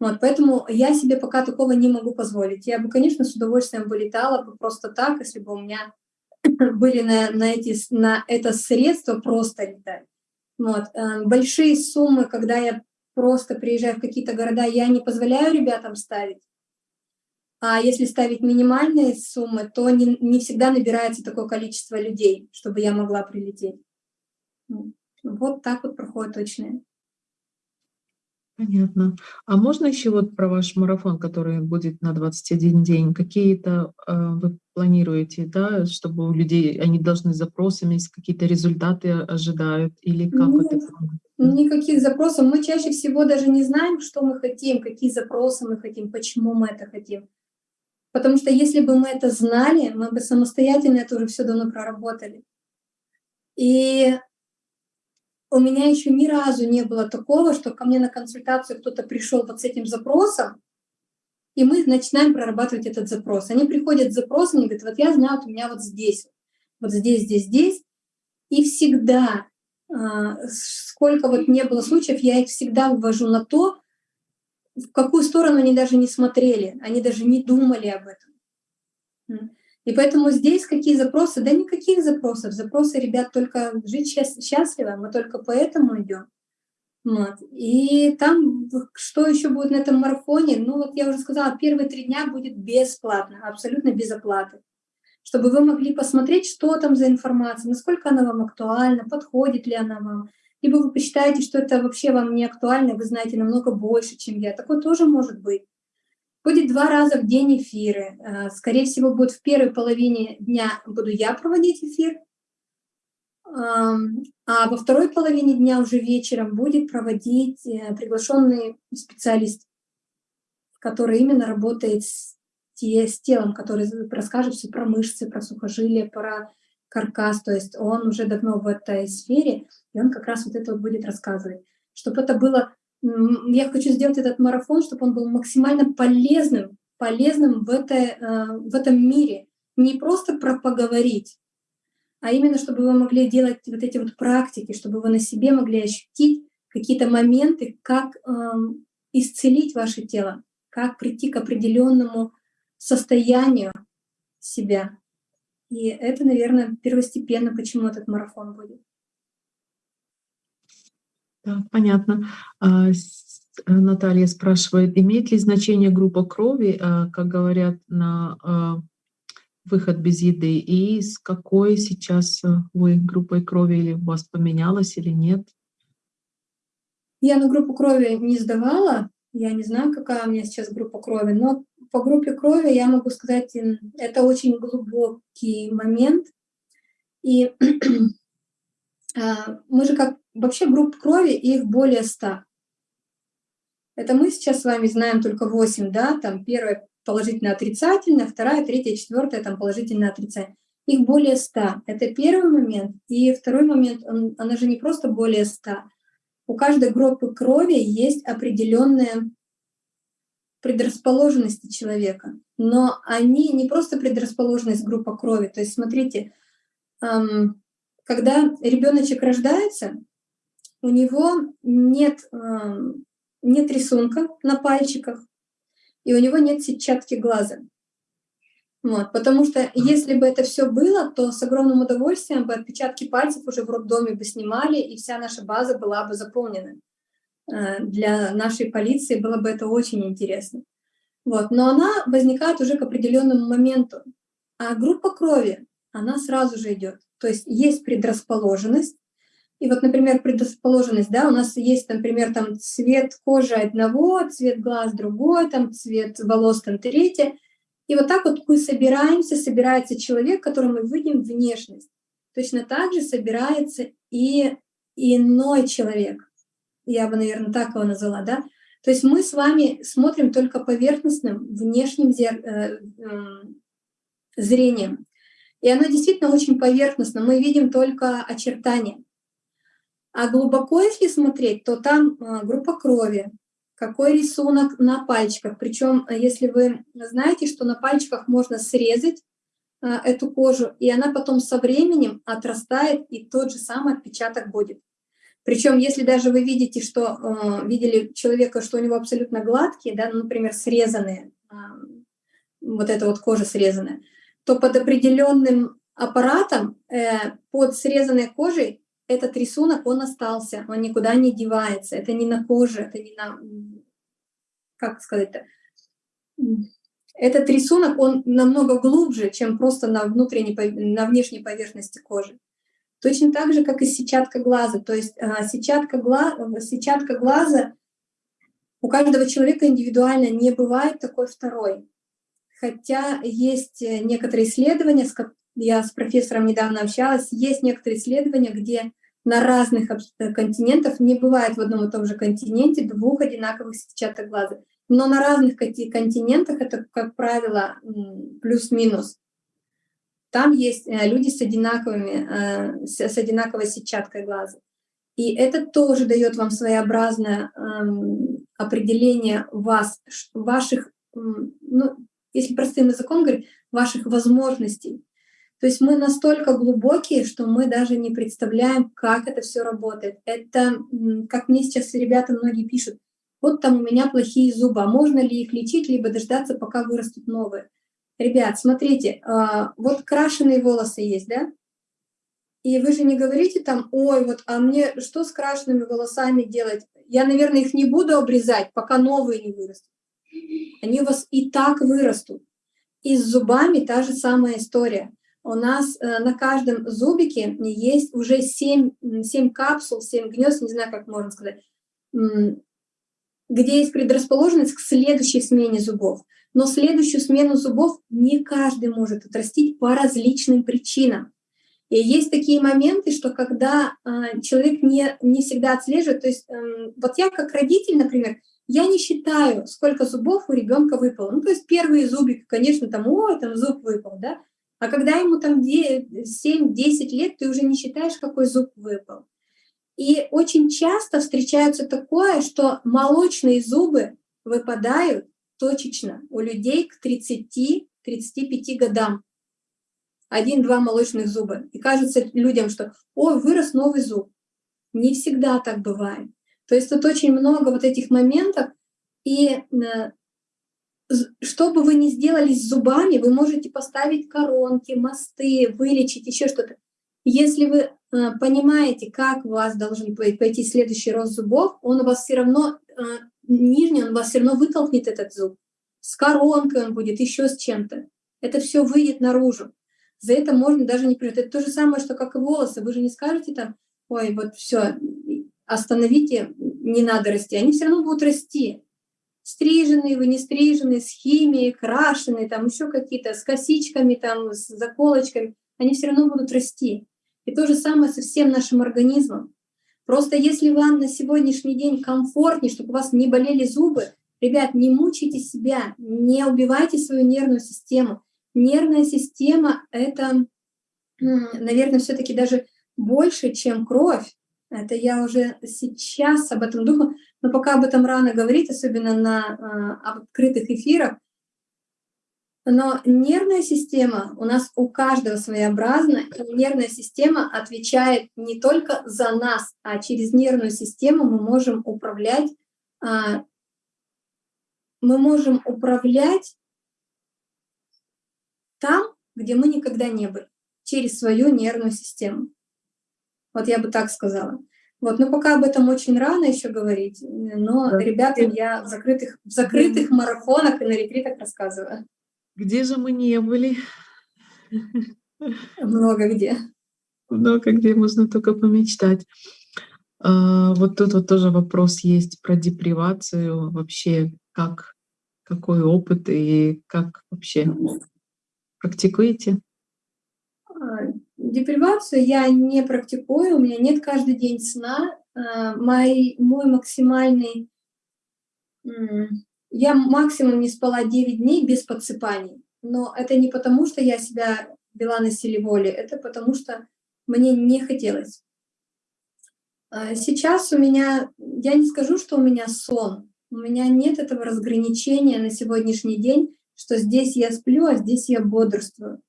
S2: Вот, поэтому я себе пока такого не могу позволить. Я бы, конечно, с удовольствием бы летала бы просто так, если бы у меня были на, на, эти, на это средства просто летать. Вот. Э, большие суммы, когда я просто приезжаю в какие-то города, я не позволяю ребятам ставить. А если ставить минимальные суммы, то не, не всегда набирается такое количество людей, чтобы я могла прилететь. Вот так вот проходит точные.
S1: Понятно. А можно еще вот про ваш марафон, который будет на 21 день, какие-то э, вы планируете, да, чтобы у людей, они должны запросами, какие-то результаты ожидают, или как Нет, это?
S2: Никаких запросов. Мы чаще всего даже не знаем, что мы хотим, какие запросы мы хотим, почему мы это хотим. Потому что если бы мы это знали, мы бы самостоятельно это уже все давно проработали. И у меня еще ни разу не было такого, что ко мне на консультацию кто-то пришел вот с этим запросом, и мы начинаем прорабатывать этот запрос. Они приходят с запросом и говорят, вот я знаю, вот у меня вот здесь, вот здесь, здесь, здесь. И всегда, а, сколько вот не было случаев, я их всегда ввожу на то, в какую сторону они даже не смотрели, они даже не думали об этом. И поэтому здесь какие запросы? Да никаких запросов. Запросы, ребят, только жить счастливо, мы только поэтому идем. Вот. И там, что еще будет на этом марафоне? Ну вот я уже сказала, первые три дня будет бесплатно, абсолютно без оплаты. чтобы вы могли посмотреть, что там за информация, насколько она вам актуальна, подходит ли она вам. Либо вы посчитаете, что это вообще вам не актуально, вы знаете намного больше, чем я. Такое тоже может быть. Будет два раза в день эфиры. Э, скорее всего, будет в первой половине дня буду я проводить эфир, а во второй половине дня уже вечером будет проводить э, приглашенный специалист, который именно работает с, с телом, который расскажет все про мышцы, про сухожилия, про каркас. То есть он уже давно в этой сфере, и он как раз вот это вот будет рассказывать. Чтобы это было... Я хочу сделать этот марафон, чтобы он был максимально полезным, полезным в, это, э, в этом мире. Не просто про поговорить, а именно чтобы вы могли делать вот эти вот практики, чтобы вы на себе могли ощутить какие-то моменты, как э, исцелить ваше тело, как прийти к определенному состоянию себя. И это, наверное, первостепенно, почему этот марафон будет.
S1: Да, понятно. А, Наталья спрашивает, имеет ли значение группа крови, а, как говорят на а, выход без еды, и с какой сейчас э, вы группой крови, или у вас поменялось или нет?
S2: Я на группу крови не сдавала, я не знаю, какая у меня сейчас группа крови, но по группе крови я могу сказать, это очень глубокий момент. И мы же как вообще групп крови, их более ста. Это мы сейчас с вами знаем только 8, да, там первая положительно отрицательная, вторая, третья, четвертая, там положительно отрицательная. Их более 100. Это первый момент. И второй момент, он, она же не просто более 100. У каждой группы крови есть определенная предрасположенности человека. Но они не просто предрасположенность группа крови. То есть смотрите, эм, когда ребеночек рождается, у него нет, эм, нет рисунка на пальчиках, и у него нет сетчатки глаза. Вот, потому что если бы это все было, то с огромным удовольствием бы отпечатки пальцев уже в роддоме бы снимали, и вся наша база была бы заполнена. Э, для нашей полиции было бы это очень интересно. Вот, но она возникает уже к определенному моменту. А группа крови, она сразу же идет. То есть есть предрасположенность, и вот, например, предрасположенность, да, у нас есть, например, там цвет кожи одного, цвет глаз другой, там цвет волос там третье. И вот так вот мы собираемся, собирается человек, который мы видим внешность. Точно так же собирается и иной человек. Я бы, наверное, так его назвала, да? То есть мы с вами смотрим только поверхностным, внешним э, зрением. И оно действительно очень поверхностно. Мы видим только очертания. А глубоко, если смотреть, то там а, группа крови, какой рисунок на пальчиках. Причем, а, если вы знаете, что на пальчиках можно срезать а, эту кожу, и она потом со временем отрастает, и тот же самый отпечаток будет. Причем, если даже вы видите, что видели человека, что у него абсолютно гладкие, да, ну, например, срезанные, вот эта вот кожа срезанная, то под определенным аппаратом, э, под срезанной кожей этот рисунок, он остался, он никуда не девается. Это не на коже, это не на... Как сказать-то? Этот рисунок, он намного глубже, чем просто на, внутренней, на внешней поверхности кожи. Точно так же, как и сетчатка глаза. То есть а, сетчатка, гла... сетчатка глаза у каждого человека индивидуально не бывает такой второй. Хотя есть э, некоторые исследования, я с профессором недавно общалась, есть некоторые исследования, где на разных континентах не бывает в одном и том же континенте двух одинаковых сетчаток глаза. Но на разных континентах это, как правило, плюс-минус. Там есть э, люди с, одинаковыми, э, с одинаковой сетчаткой глаза. И это тоже дает вам своеобразное эм, определение вас, ваших, ну, если простым языком говорить, ваших возможностей. То есть мы настолько глубокие, что мы даже не представляем, как это все работает. Это, как мне сейчас ребята многие пишут, вот там у меня плохие зубы, а можно ли их лечить, либо дождаться, пока вырастут новые. Ребят, смотрите, а, вот крашеные волосы есть, да? И вы же не говорите там, ой, вот, а мне что с крашенными волосами делать? Я, наверное, их не буду обрезать, пока новые не вырастут. Они у вас и так вырастут. И с зубами та же самая история. У нас э, на каждом зубике есть уже 7, 7 капсул, 7 гнезд, не знаю, как можно сказать, где есть предрасположенность к следующей смене зубов. Но следующую смену зубов не каждый может отрастить по различным причинам. И есть такие моменты, что когда э, человек не, не всегда отслеживает, то есть э, вот я как родитель, например, я не считаю, сколько зубов у ребенка выпало. Ну, то есть первые зубик, конечно, там, о, там зуб выпал, да, а когда ему там 7-10 лет, ты уже не считаешь, какой зуб выпал. И очень часто встречается такое, что молочные зубы выпадают точечно у людей к 30-35 годам один-два молочных зуба. И кажется людям, что «Ой, вырос новый зуб». Не всегда так бывает. То есть тут очень много вот этих моментов. И э, что бы вы ни сделали с зубами, вы можете поставить коронки, мосты, вылечить, еще что-то. Если вы э, понимаете, как у вас должен пойти следующий рост зубов, он у вас все равно, э, нижний, он у вас все равно вытолкнет этот зуб. С коронкой он будет, еще с чем-то. Это все выйдет наружу за это можно даже не принять. Это то же самое, что как и волосы. Вы же не скажете там, ой, вот все, остановите, не надо расти. Они все равно будут расти. Стриженные, вы не стриженные, с химией, крашеные, там еще какие-то, с косичками, там, с заколочками. Они все равно будут расти. И то же самое со всем нашим организмом. Просто если вам на сегодняшний день комфортнее, чтобы у вас не болели зубы, ребят, не мучайте себя, не убивайте свою нервную систему. Нервная система — это, наверное, все таки даже больше, чем кровь. Это я уже сейчас об этом думаю, но пока об этом рано говорить, особенно на э, открытых эфирах. Но нервная система у нас у каждого своеобразна, и нервная система отвечает не только за нас, а через нервную систему мы можем управлять, э, мы можем управлять там, где мы никогда не были, через свою нервную систему. Вот я бы так сказала. Вот, но пока об этом очень рано еще говорить, но да. ребятам я в закрытых, в закрытых марафонах и на ретритах рассказываю.
S1: Где же мы не были?
S2: Много где.
S1: Много где можно только помечтать. А, вот тут вот тоже вопрос есть про депривацию, вообще как, какой опыт и как вообще практикуете?
S2: Депривацию я не практикую, у меня нет каждый день сна. А, мой, мой максимальный... Я максимум не спала 9 дней без подсыпаний. Но это не потому, что я себя вела на силе воли, это потому что мне не хотелось. А, сейчас у меня, я не скажу, что у меня сон, у меня нет этого разграничения на сегодняшний день, что здесь я сплю, а здесь я бодрствую.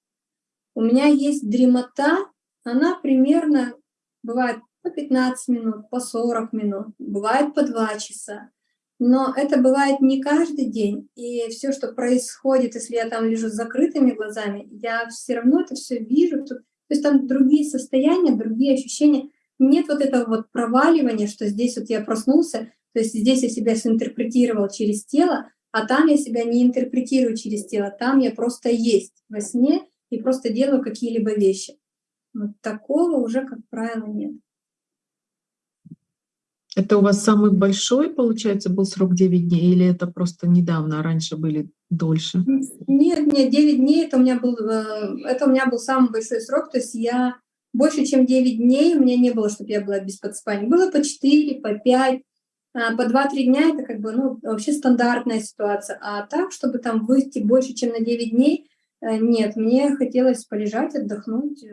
S2: У меня есть дремота, она примерно бывает по 15 минут, по 40 минут, бывает по 2 часа. Но это бывает не каждый день. И все, что происходит, если я там лежу с закрытыми глазами, я все равно это все вижу. То есть там другие состояния, другие ощущения. Нет вот этого вот проваливания, что здесь вот я проснулся, то есть здесь я себя синтерпретировал через тело, а там я себя не интерпретирую через тело, там я просто есть во сне и просто делаю какие-либо вещи. Вот такого уже, как правило, нет.
S1: Это у вас самый большой, получается, был срок 9 дней, или это просто недавно, а раньше были дольше?
S2: Нет, нет, 9 дней это у меня был, э, это у меня был самый большой срок, то есть я больше, чем 9 дней у меня не было, чтобы я была без подспания. Было по 4, по 5, а, по 2-3 дня это как бы, ну, вообще стандартная ситуация. А так, чтобы там выйти больше, чем на 9 дней, нет, мне хотелось полежать, отдохнуть.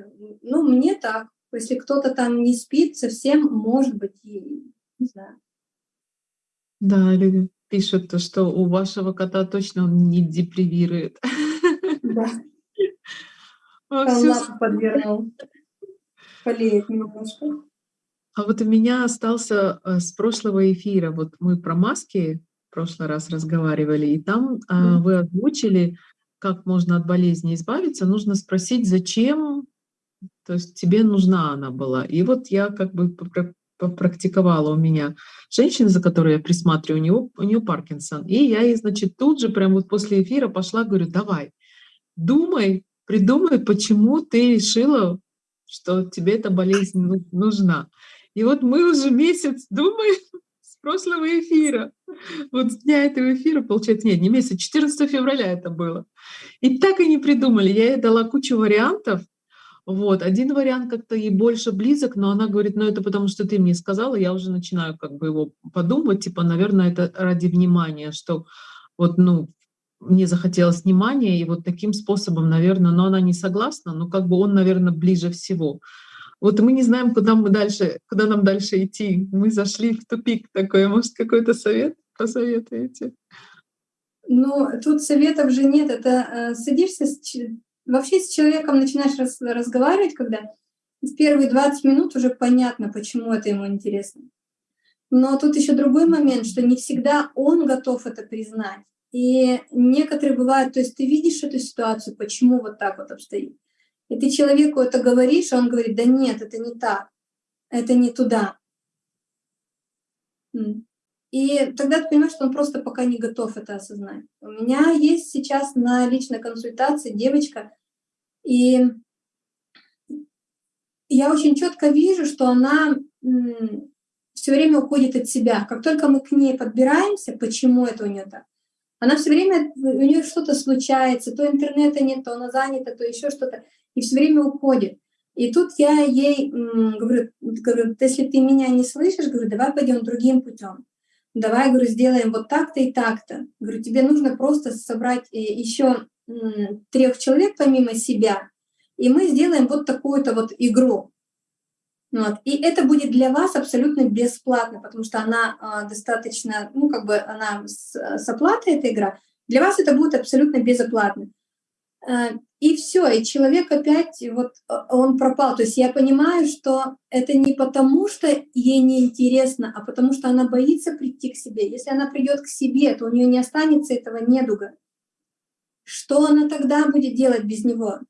S2: Ну, мне так. Если кто-то там не спит, совсем может быть, и не знаю.
S1: Да, люди пишут, что у вашего кота точно он не депривирует.
S2: Да. Лапу подвернул. Болеет немножко.
S1: А вот у меня остался э, с прошлого эфира, вот мы про маски в прошлый раз разговаривали, и там mm. вы озвучили, как можно от болезни избавиться, нужно спросить, зачем, то есть тебе нужна она была. И вот я как бы попрактиковала у меня женщина, за которой я присматриваю, у нее, у нее Паркинсон. И я ей, значит, тут же, прямо вот после эфира пошла, говорю, давай, думай, придумай, почему ты решила, что тебе эта болезнь нужна. И вот мы уже месяц думаем прошлого эфира. Вот с дня этого эфира, получается, нет, не месяц, 14 февраля это было. И так и не придумали. Я ей дала кучу вариантов, вот. Один вариант как-то ей больше близок, но она говорит, ну это потому что ты мне сказала, я уже начинаю как бы его подумать, типа, наверное, это ради внимания, что вот, ну, мне захотелось внимания, и вот таким способом, наверное, но она не согласна, но как бы он, наверное, ближе всего. Вот мы не знаем, куда мы дальше, куда нам дальше идти. Мы зашли в тупик такой. Может, какой-то совет посоветуете?
S2: Ну, тут советов же нет. Это э, садишься с Вообще с человеком начинаешь раз, разговаривать, когда в первые 20 минут уже понятно, почему это ему интересно. Но тут еще другой момент, что не всегда он готов это признать. И некоторые бывают, то есть ты видишь эту ситуацию, почему вот так вот обстоит. И ты человеку это говоришь, а он говорит, да нет, это не так, это не туда. И тогда ты понимаешь, что он просто пока не готов это осознать. У меня есть сейчас на личной консультации девочка, и я очень четко вижу, что она все время уходит от себя. Как только мы к ней подбираемся, почему это у нее так, она все время, у нее что-то случается, то интернета нет, то она занята, то еще что-то, и все время уходит. И тут я ей говорю, говорю, если ты меня не слышишь, говорю, давай пойдем другим путем давай, говорю, сделаем вот так-то и так-то. Говорю, тебе нужно просто собрать э, еще трех человек помимо себя, и мы сделаем вот такую-то вот игру. Вот. И это будет для вас абсолютно бесплатно, потому что она а, достаточно, ну как бы она с, с оплатой эта игра. Для вас это будет абсолютно безоплатно. Э, и все, и человек опять, вот э, он пропал. То есть я понимаю, что это не потому, что ей неинтересно, а потому что она боится прийти к себе. Если она придет к себе, то у нее не останется этого недуга. Что она тогда будет делать без него?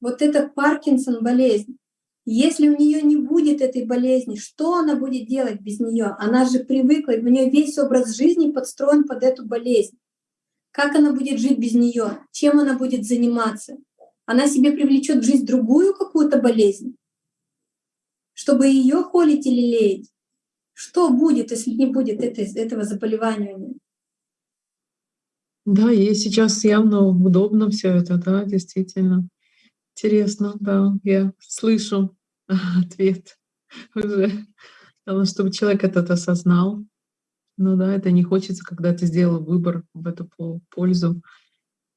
S2: Вот это Паркинсон болезнь. Если у нее не будет этой болезни, что она будет делать без нее? Она же привыкла, у нее весь образ жизни подстроен под эту болезнь. Как она будет жить без нее? Чем она будет заниматься? Она себе привлечет в жизнь другую какую-то болезнь, чтобы ее холить или леять. Что будет, если не будет это, этого заболевания?
S1: Да, ей сейчас явно удобно все это, да, действительно. Интересно, да, я слышу ответ уже. Главное, чтобы человек этот осознал, ну да, это не хочется, когда ты сделал выбор в эту пользу,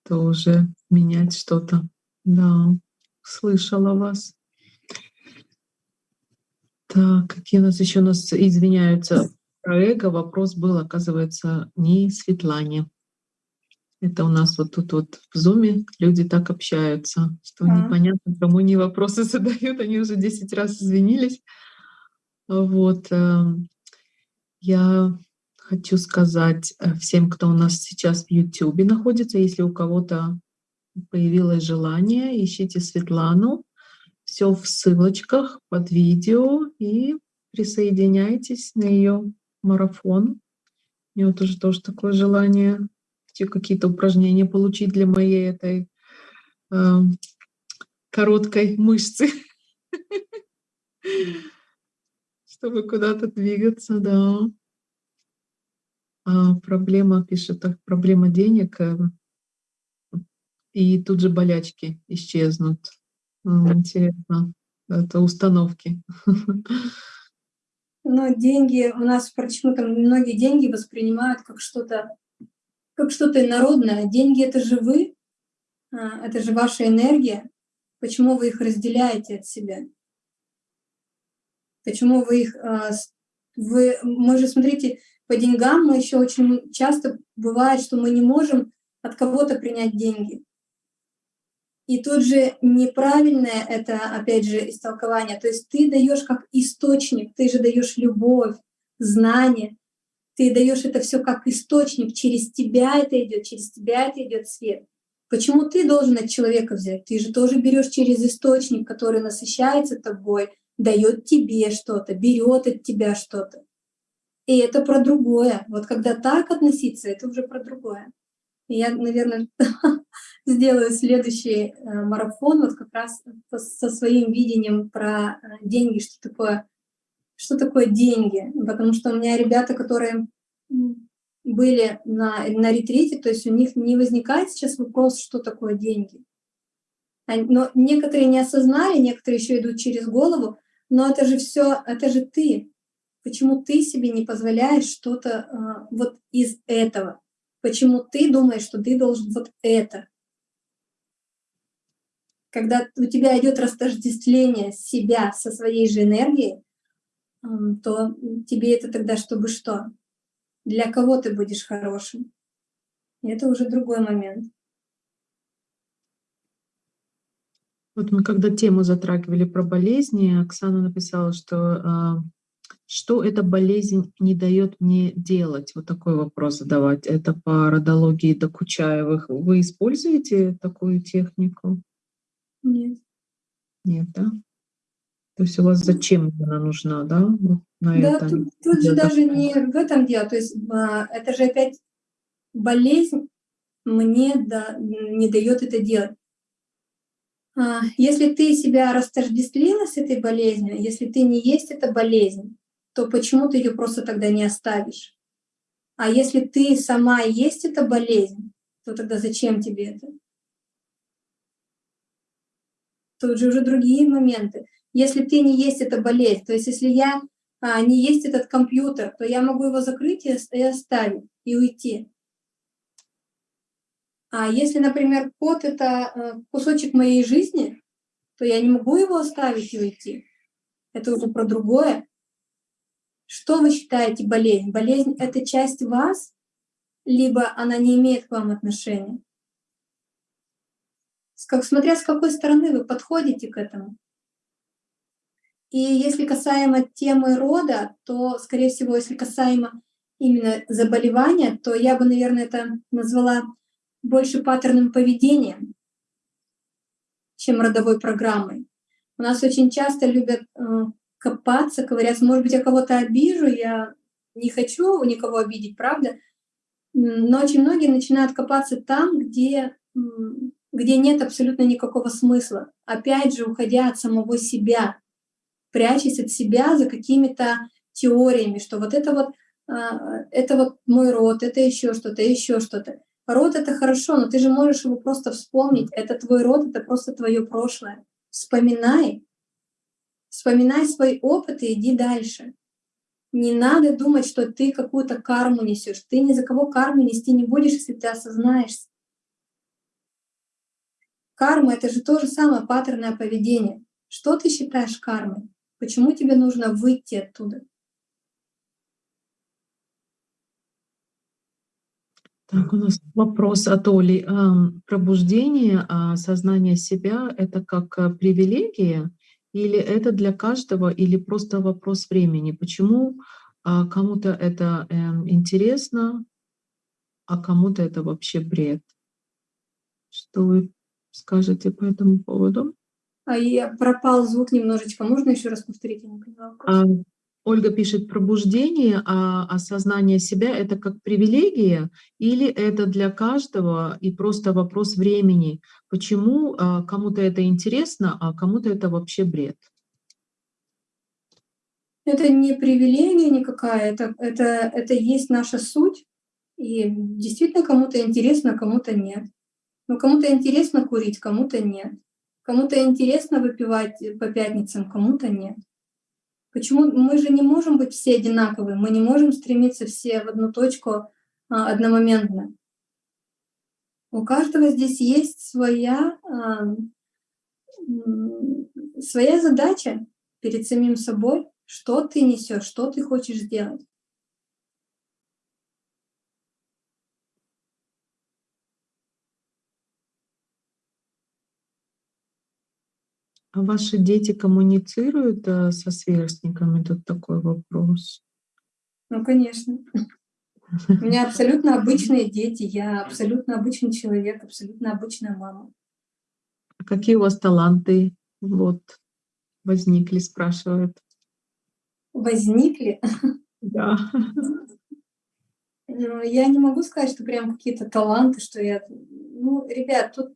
S1: то уже менять что-то. Да, слышала вас. Так, какие у нас еще у нас извиняются про эго. Вопрос был, оказывается, не Светлане. Это у нас вот тут вот в зуме люди так общаются, что а. непонятно, кому не вопросы задают, они уже 10 раз извинились. Вот. Эм, я хочу сказать э, всем, кто у нас сейчас в YouTube находится, если у кого-то появилось желание, ищите Светлану. Все в ссылочках под видео и присоединяйтесь на ее марафон. У меня тоже тоже такое желание какие-то упражнения получить для моей этой э, короткой мышцы, чтобы куда-то двигаться, да. А, проблема, пишет, так, проблема денег, э, и тут же болячки исчезнут. Интересно. Это установки.
S2: Но деньги у нас почему-то многие деньги воспринимают как что-то как что-то инородное. Деньги — это же вы, а, это же ваша энергия. Почему вы их разделяете от себя? Почему вы их... А, вы, мы же, смотрите, по деньгам мы еще очень часто бывает, что мы не можем от кого-то принять деньги. И тут же неправильное это, опять же, истолкование. То есть ты даешь как источник, ты же даешь любовь, знание, ты даешь это все как источник, через тебя это идет, через тебя это идет свет. Почему ты должен от человека взять? Ты же тоже берешь через источник, который насыщается тобой, дает тебе что-то, берет от тебя что-то. И это про другое. Вот когда так относиться, это уже про другое. Я, наверное, сделаю следующий э, марафон вот как раз со своим видением про э, деньги, что такое, что такое деньги. Потому что у меня ребята, которые были на, на ретрите, то есть у них не возникает сейчас вопрос, что такое деньги. Но некоторые не осознали, некоторые еще идут через голову, но это же все, это же ты. Почему ты себе не позволяешь что-то э, вот из этого? Почему ты думаешь, что ты должен вот это? Когда у тебя идет растождествление себя со своей же энергией, то тебе это тогда чтобы что? Для кого ты будешь хорошим? И это уже другой момент.
S1: Вот мы когда тему затрагивали про болезни, Оксана написала, что а, что эта болезнь не дает мне делать? Вот такой вопрос задавать. Это по родологии Докучаевых. Вы используете такую технику?
S2: Нет.
S1: Нет, да? То есть у вас зачем она нужна, да?
S2: на да, это? тут, тут же даже не в этом дело. То есть а, это же опять болезнь мне да, не дает это делать. А, если ты себя растождествлила с этой болезнью, если ты не есть эта болезнь, то почему ты ее просто тогда не оставишь? А если ты сама есть эта болезнь, то тогда зачем тебе это? Тут же уже другие моменты. Если ты не есть эта болезнь, то есть если я а, не есть этот компьютер, то я могу его закрыть и оставить, и уйти. А если, например, код — это э, кусочек моей жизни, то я не могу его оставить и уйти. Это уже про другое. Что вы считаете болезнь? Болезнь — это часть вас, либо она не имеет к вам отношения? Как, смотря с какой стороны вы подходите к этому. И если касаемо темы рода, то, скорее всего, если касаемо именно заболевания, то я бы, наверное, это назвала больше паттерном поведения, чем родовой программой. У нас очень часто любят э, копаться, говорят, может быть, я кого-то обижу, я не хочу никого обидеть, правда? Но очень многие начинают копаться там, где, где нет абсолютно никакого смысла. Опять же, уходя от самого себя, прячась от себя за какими-то теориями, что вот это вот, а, это вот мой род, это еще что-то, еще что-то. Род — это хорошо, но ты же можешь его просто вспомнить. Это твой род, это просто твое прошлое. Вспоминай. Вспоминай свой опыт и иди дальше. Не надо думать, что ты какую-то карму несешь. Ты ни за кого карму нести не будешь, если ты осознаешься. Карма — это же то же самое паттерное поведение. Что ты считаешь кармой? Почему тебе нужно выйти оттуда?
S1: Так, у нас вопрос от Оли. Пробуждение, а сознание себя — это как э, привилегия или это для каждого, или просто вопрос времени? Почему а, кому-то это эм, интересно, а кому-то это вообще бред? Что вы скажете по этому поводу?
S2: А я пропал звук немножечко. Можно еще раз повторить? Я не поняла
S1: Ольга пишет, пробуждение, а осознание себя — это как привилегия или это для каждого и просто вопрос времени? Почему а, кому-то это интересно, а кому-то это вообще бред?
S2: Это не привилегия никакая, это, это, это есть наша суть. И действительно кому-то интересно, кому-то нет. Но кому-то интересно курить, кому-то нет. Кому-то интересно выпивать по пятницам, кому-то нет. Почему мы же не можем быть все одинаковые, мы не можем стремиться все в одну точку а, одномоментно. У каждого здесь есть своя, а, своя задача перед самим собой, что ты несешь, что ты хочешь сделать.
S1: А ваши дети коммуницируют э, со сверстниками? Тут такой вопрос.
S2: Ну, конечно. У меня абсолютно обычные дети, я абсолютно обычный человек, абсолютно обычная мама.
S1: А какие у вас таланты вот возникли, спрашивают?
S2: Возникли?
S1: Да.
S2: Ну, я не могу сказать, что прям какие-то таланты, что я... Ну, ребят, тут...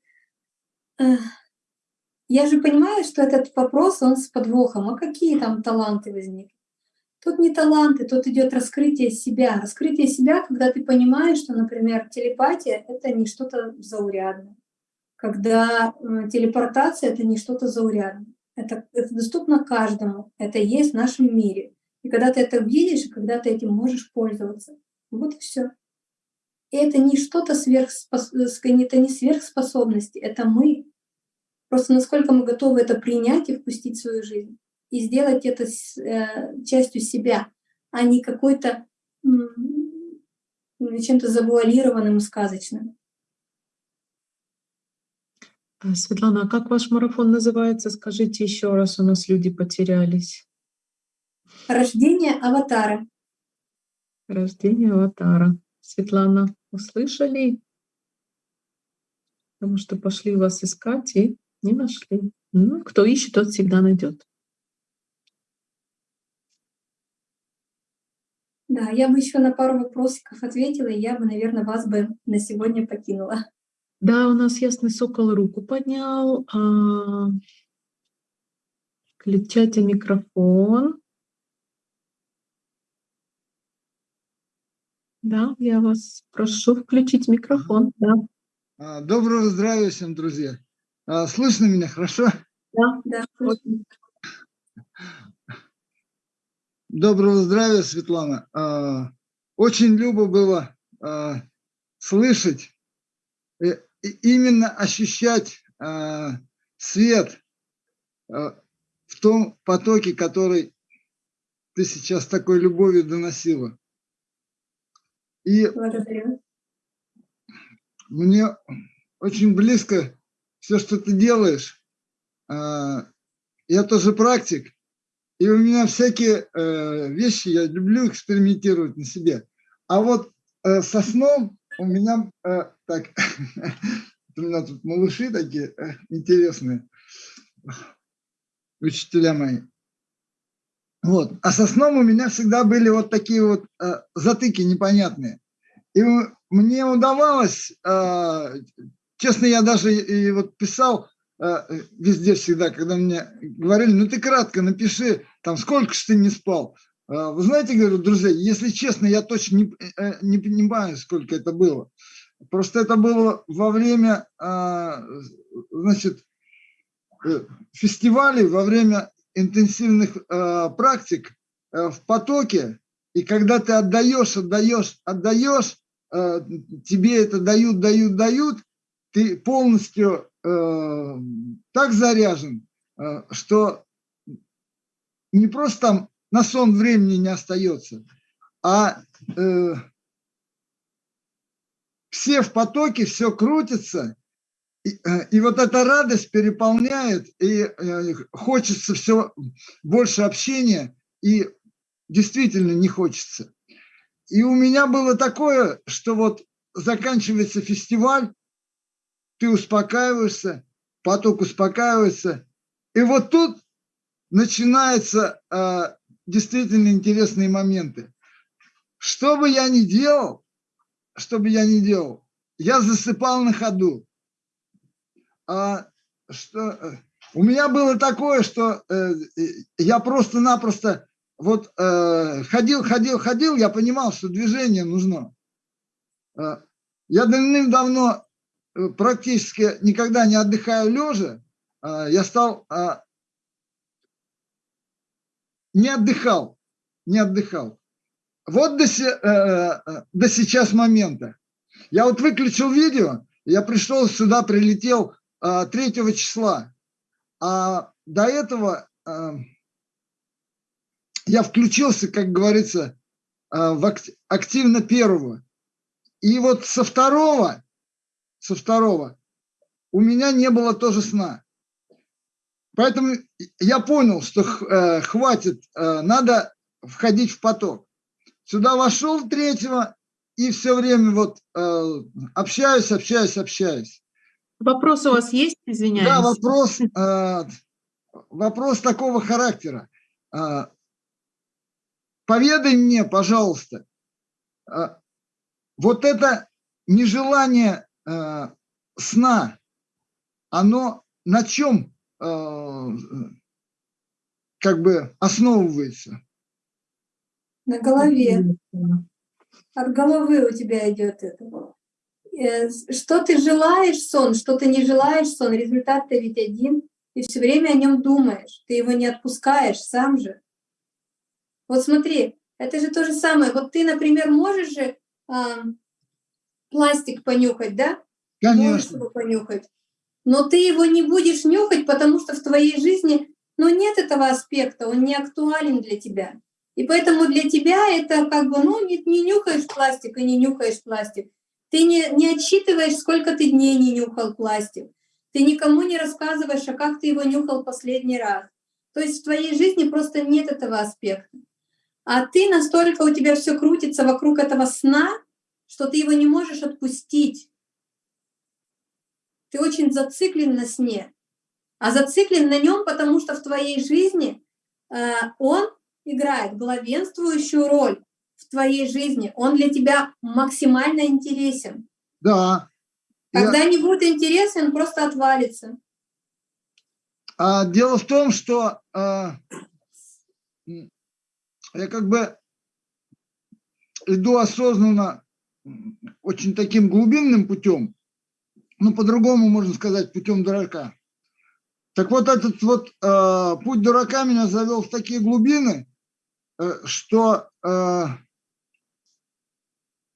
S2: Я же понимаю, что этот вопрос, он с подвохом. А какие там таланты возникли? Тут не таланты, тут идет раскрытие себя. Раскрытие себя, когда ты понимаешь, что, например, телепатия — это не что-то заурядное. Когда телепортация — это не что-то заурядное. Это, это доступно каждому. Это есть в нашем мире. И когда ты это видишь, и когда ты этим можешь пользоваться. Вот и все. И это не что-то сверхспос... это не сверхспособности, это мы. Просто насколько мы готовы это принять и впустить в свою жизнь. И сделать это с, э, частью себя, а не какой-то чем-то завуалированным и сказочным.
S1: А, Светлана, а как ваш марафон называется? Скажите еще раз, у нас люди потерялись.
S2: Рождение аватара.
S1: Рождение аватара. Светлана, услышали? Потому что пошли вас искать и не нашли. Ну, кто ищет, тот всегда найдет.
S2: Да, я бы еще на пару вопросиков ответила, и я бы, наверное, вас бы на сегодня покинула.
S1: Да, у нас ясный сокол руку поднял. А... Включайте микрофон. Да, я вас прошу включить микрофон. Да.
S3: Доброго здравия всем, друзья. А, слышно меня хорошо?
S2: Да, да.
S3: Доброго здравия, Светлана. А, очень любо было слышать, э, именно ощущать свет в том потоке, который ты сейчас такой любовью доносила. И Благодарю. мне очень близко все, что ты делаешь. Я тоже практик, и у меня всякие э, вещи, я люблю экспериментировать на себе. А вот э, со сном у меня, э, так, у меня тут малыши такие интересные, учителя мои. Вот. А со сном у меня всегда были вот такие вот э, затыки непонятные. И мне удавалось, э, честно, я даже и вот писал э, везде всегда, когда мне говорили, ну ты кратко напиши, там сколько же ты не спал. Э, вы знаете, говорю, друзья, если честно, я точно не, э, не понимаю, сколько это было. Просто это было во время, значит, фестивалей, во время интенсивных практик в потоке, и когда ты отдаешь, отдаешь, отдаешь, тебе это дают, дают, дают, ты полностью э, так заряжен, э, что не просто там на сон времени не остается, а э, все в потоке, все крутится, и, э, и вот эта радость переполняет, и э, хочется все больше общения, и действительно не хочется. И у меня было такое, что вот заканчивается фестиваль, ты успокаиваешься, поток успокаивается, и вот тут начинаются э, действительно интересные моменты. Что бы я ни делал, что бы я ни делал, я засыпал на ходу а, что э, у меня было такое, что э, я просто-напросто вот э, ходил, ходил, ходил, я понимал, что движение нужно. Э, я давным-давно практически никогда не отдыхаю лежа, э, я стал, э, не отдыхал, не отдыхал. Вот до, э, до сейчас момента. Я вот выключил видео, я пришел сюда, прилетел 3 а, числа. А до этого я включился, как говорится, в активно первого. И вот со второго, со второго у меня не было тоже сна. Поэтому я понял, что э, хватит, э, надо входить в поток. Сюда вошел третьего и все время вот э, общаюсь, общаюсь, общаюсь.
S1: Вопрос у вас есть, извиняюсь?
S3: Да, вопрос, э, вопрос такого характера. Э, поведай мне, пожалуйста, э, вот это нежелание э, сна, оно на чем э, как бы основывается?
S2: На голове. От головы у тебя идет это. Э, что ты желаешь сон, что ты не желаешь сон, результат-то ведь один. Ты все время о нем думаешь, ты его не отпускаешь сам же. Вот смотри, это же то же самое. Вот ты, например, можешь же пластик понюхать, да?
S3: Конечно.
S2: Можешь его понюхать. Но ты его не будешь нюхать, потому что в твоей жизни ну, нет этого аспекта, он не актуален для тебя. И поэтому для тебя это как бы, ну, не, не нюхаешь пластик и не нюхаешь пластик. Ты не, не отсчитываешь, сколько ты дней не нюхал пластик. Ты никому не рассказываешь, а как ты его нюхал последний раз. То есть в твоей жизни просто нет этого аспекта. А ты настолько, у тебя все крутится вокруг этого сна, что ты его не можешь отпустить. Ты очень зациклен на сне. А зациклен на нем, потому что в твоей жизни э, он играет главенствующую роль в твоей жизни. Он для тебя максимально интересен.
S3: Да.
S2: Когда я... не будет интересен, просто отвалится.
S3: А, дело в том, что а, я как бы иду осознанно очень таким глубинным путем, ну, по-другому можно сказать, путем дурака. Так вот, этот вот э, путь дурака меня завел в такие глубины, э, что э,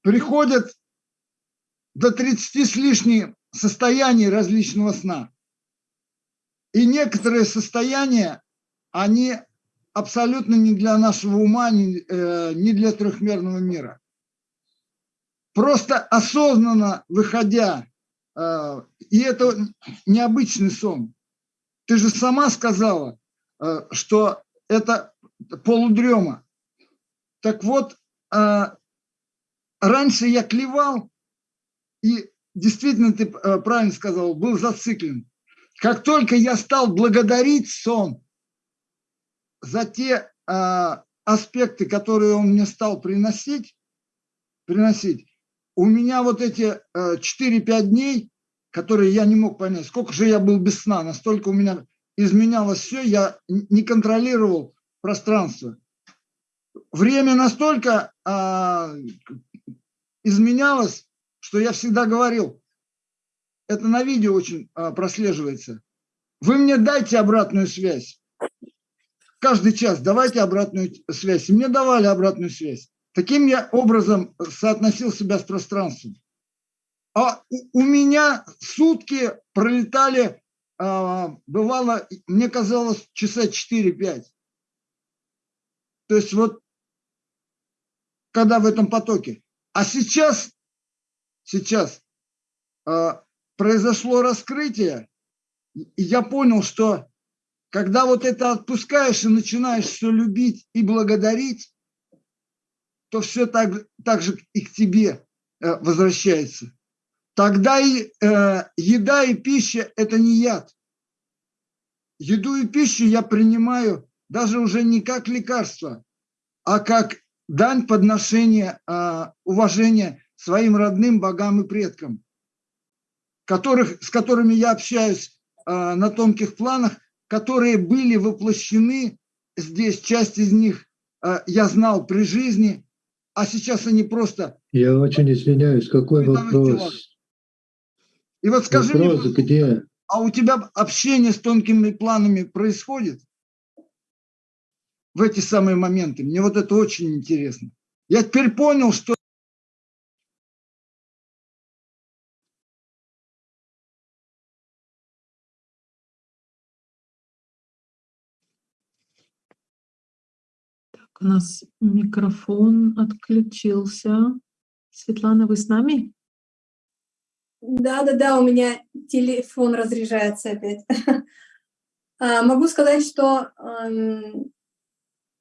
S3: приходят до 30 с лишним состояний различного сна. И некоторые состояния, они абсолютно не для нашего ума, не, э, не для трехмерного мира. Просто осознанно выходя, э, и это необычный сон. Ты же сама сказала, э, что это полудрема. Так вот, э, раньше я клевал, и действительно ты правильно сказал, был зациклен. Как только я стал благодарить сон за те аспекты, которые он мне стал приносить, приносить, у меня вот эти э, 4-5 дней, которые я не мог понять, сколько же я был без сна, настолько у меня изменялось все, я не контролировал пространство. Время настолько э, изменялось, что я всегда говорил, это на видео очень а, прослеживается. Вы мне дайте обратную связь. Каждый час давайте обратную связь. И мне давали обратную связь. Таким я образом соотносил себя с пространством. А у меня сутки пролетали, а, бывало, мне казалось, часа 4-5. То есть вот когда в этом потоке. А сейчас сейчас э, произошло раскрытие, и я понял, что когда вот это отпускаешь и начинаешь все любить и благодарить, то все так, так же и к тебе э, возвращается. Тогда и э, еда и пища – это не яд. Еду и пищу я принимаю даже уже не как лекарство, а как дань подношения, э, уважения своим родным богам и предкам, которых, с которыми я общаюсь э, на тонких планах, которые были воплощены здесь, часть из них э, я знал при жизни, а сейчас они просто...
S4: Я очень извиняюсь, какой вопрос?
S3: И вот скажи
S4: вопрос,
S3: мне,
S4: где?
S3: а у тебя общение с тонкими планами происходит в эти самые моменты? Мне вот это очень интересно. Я теперь понял, что
S1: У нас микрофон отключился. Светлана, вы с нами?
S2: Да, да, да, у меня телефон разряжается опять. А, могу сказать, что,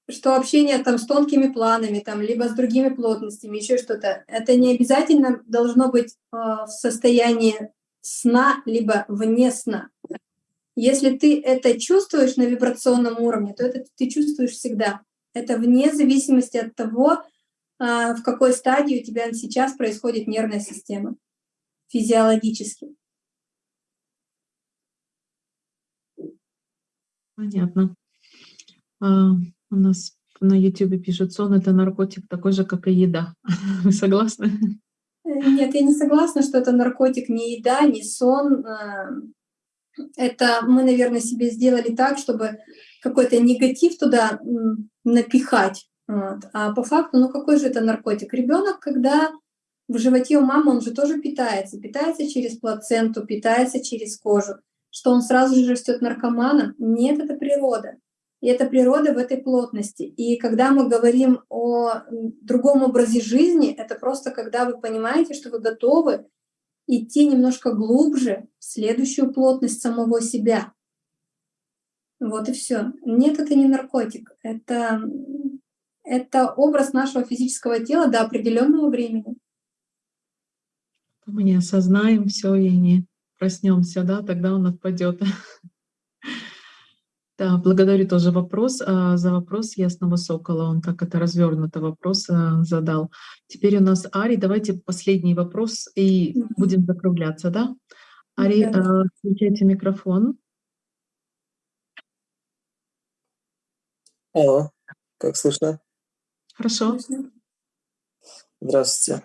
S2: что общение там с тонкими планами, там, либо с другими плотностями, еще что-то, это не обязательно должно быть а, в состоянии сна, либо вне сна. Если ты это чувствуешь на вибрационном уровне, то это ты чувствуешь всегда. Это вне зависимости от того, а, в какой стадии у тебя сейчас происходит нервная система физиологически.
S1: Понятно. А, у нас на YouTube пишут, сон — это наркотик такой же, как и еда. Вы согласны?
S2: Э, нет, я не согласна, что это наркотик, не еда, не сон. А, это мы, наверное, себе сделали так, чтобы какой-то негатив туда напихать. Вот. А по факту, ну какой же это наркотик? Ребенок, когда в животе у мамы, он же тоже питается. Питается через плаценту, питается через кожу. Что он сразу же растет наркоманом? Нет, это природа. И это природа в этой плотности. И когда мы говорим о другом образе жизни, это просто когда вы понимаете, что вы готовы идти немножко глубже в следующую плотность самого себя. Вот и все. Нет, это не наркотик. Это, это образ нашего физического тела до определенного времени.
S1: Мы не осознаем все и не проснемся, да, тогда он отпадет. Да, благодарю тоже вопрос, а, за вопрос Ясного Сокола. Он так это развернуто вопрос а, задал. Теперь у нас Ари, давайте последний вопрос и будем закругляться, да? Ари, да. включайте микрофон.
S5: Алло, как слышно?
S1: Хорошо.
S5: Здравствуйте.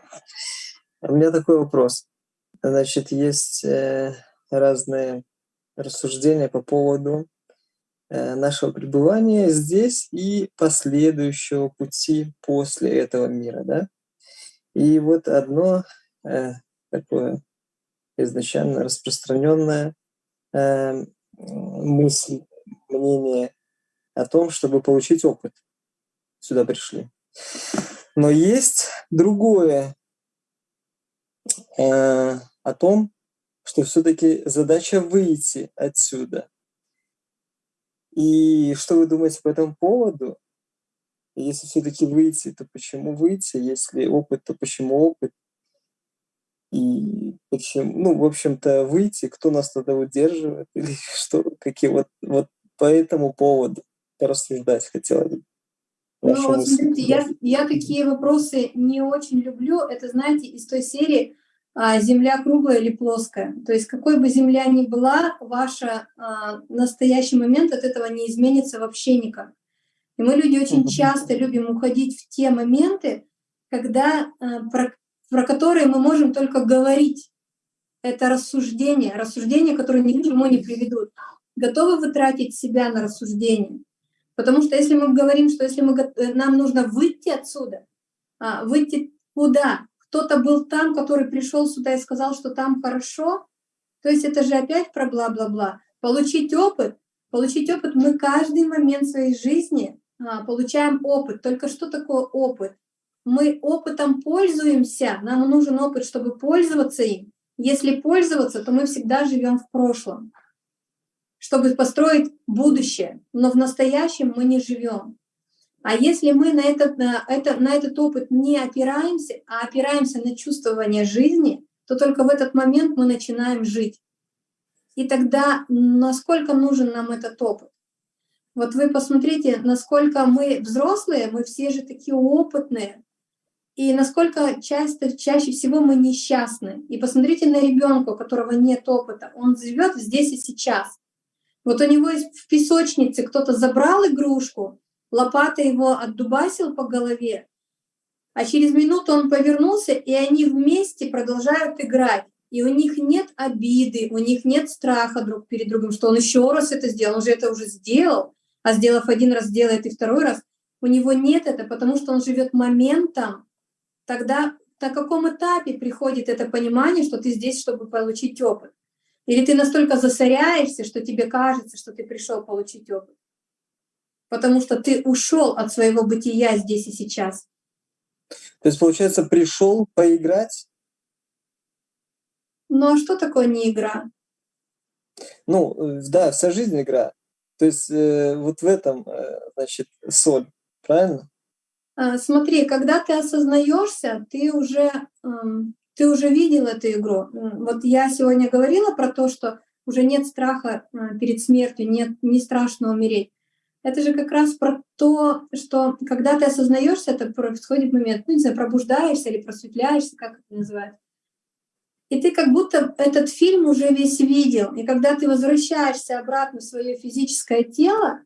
S5: У меня такой вопрос. Значит, есть э, разные рассуждения по поводу Э, нашего пребывания здесь и последующего пути после этого мира, да. И вот одно э, такое изначально распространенное э, мысль, мнение о том, чтобы получить опыт. Сюда пришли. Но есть другое э, о том, что все-таки задача выйти отсюда – и что вы думаете по этому поводу? Если все-таки выйти, то почему выйти? Если опыт, то почему опыт? И почему, ну, в общем-то, выйти, кто нас тогда удерживает, или что, какие вот, вот по этому поводу порассуждать хотела.
S2: Ну, вот, смотрите, я, я такие вопросы не очень люблю. Это, знаете, из той серии, а, земля круглая или плоская. То есть какой бы земля ни была, ваша а, настоящий момент от этого не изменится вообще никак. И мы, люди, очень часто любим уходить в те моменты, когда, а, про, про которые мы можем только говорить. Это рассуждение, рассуждения, которые ни к чему не приведут. Готовы вы тратить себя на рассуждение? Потому что если мы говорим, что если мы, нам нужно выйти отсюда, выйти куда? кто-то был там, который пришел сюда и сказал, что там хорошо, то есть это же опять про бла-бла-бла. Получить опыт, получить опыт мы каждый момент своей жизни а, получаем опыт. Только что такое опыт? Мы опытом пользуемся, нам нужен опыт, чтобы пользоваться им. Если пользоваться, то мы всегда живем в прошлом, чтобы построить будущее. Но в настоящем мы не живем. А если мы на этот, на, это, на этот опыт не опираемся, а опираемся на чувствование жизни, то только в этот момент мы начинаем жить. И тогда насколько нужен нам этот опыт? Вот вы посмотрите, насколько мы взрослые, мы все же такие опытные, и насколько часто, чаще всего мы несчастны. И посмотрите на ребенка, у которого нет опыта, он живет здесь и сейчас. Вот у него в песочнице кто-то забрал игрушку, лопата его отдубасил по голове, а через минуту он повернулся, и они вместе продолжают играть. И у них нет обиды, у них нет страха друг перед другом, что он еще раз это сделал, он же это уже сделал, а сделав один раз, сделает и второй раз. У него нет это, потому что он живет моментом. Тогда на каком этапе приходит это понимание, что ты здесь, чтобы получить опыт? Или ты настолько засоряешься, что тебе кажется, что ты пришел получить опыт? потому что ты ушел от своего бытия здесь и сейчас.
S5: То есть, получается, пришел поиграть?
S2: Ну а что такое не игра?
S5: Ну, э, да, вся жизнь игра. То есть э, вот в этом, э, значит, соль, правильно?
S2: А, смотри, когда ты осознаешься, ты уже, ты уже видел эту игру. Вот я сегодня говорила про то, что уже нет страха э, перед смертью, нет, не страшно умереть. Это же как раз про то, что когда ты осознаешься, это происходит момент, ну, не знаю, пробуждаешься или просветляешься, как это называют. И ты как будто этот фильм уже весь видел. И когда ты возвращаешься обратно в свое физическое тело,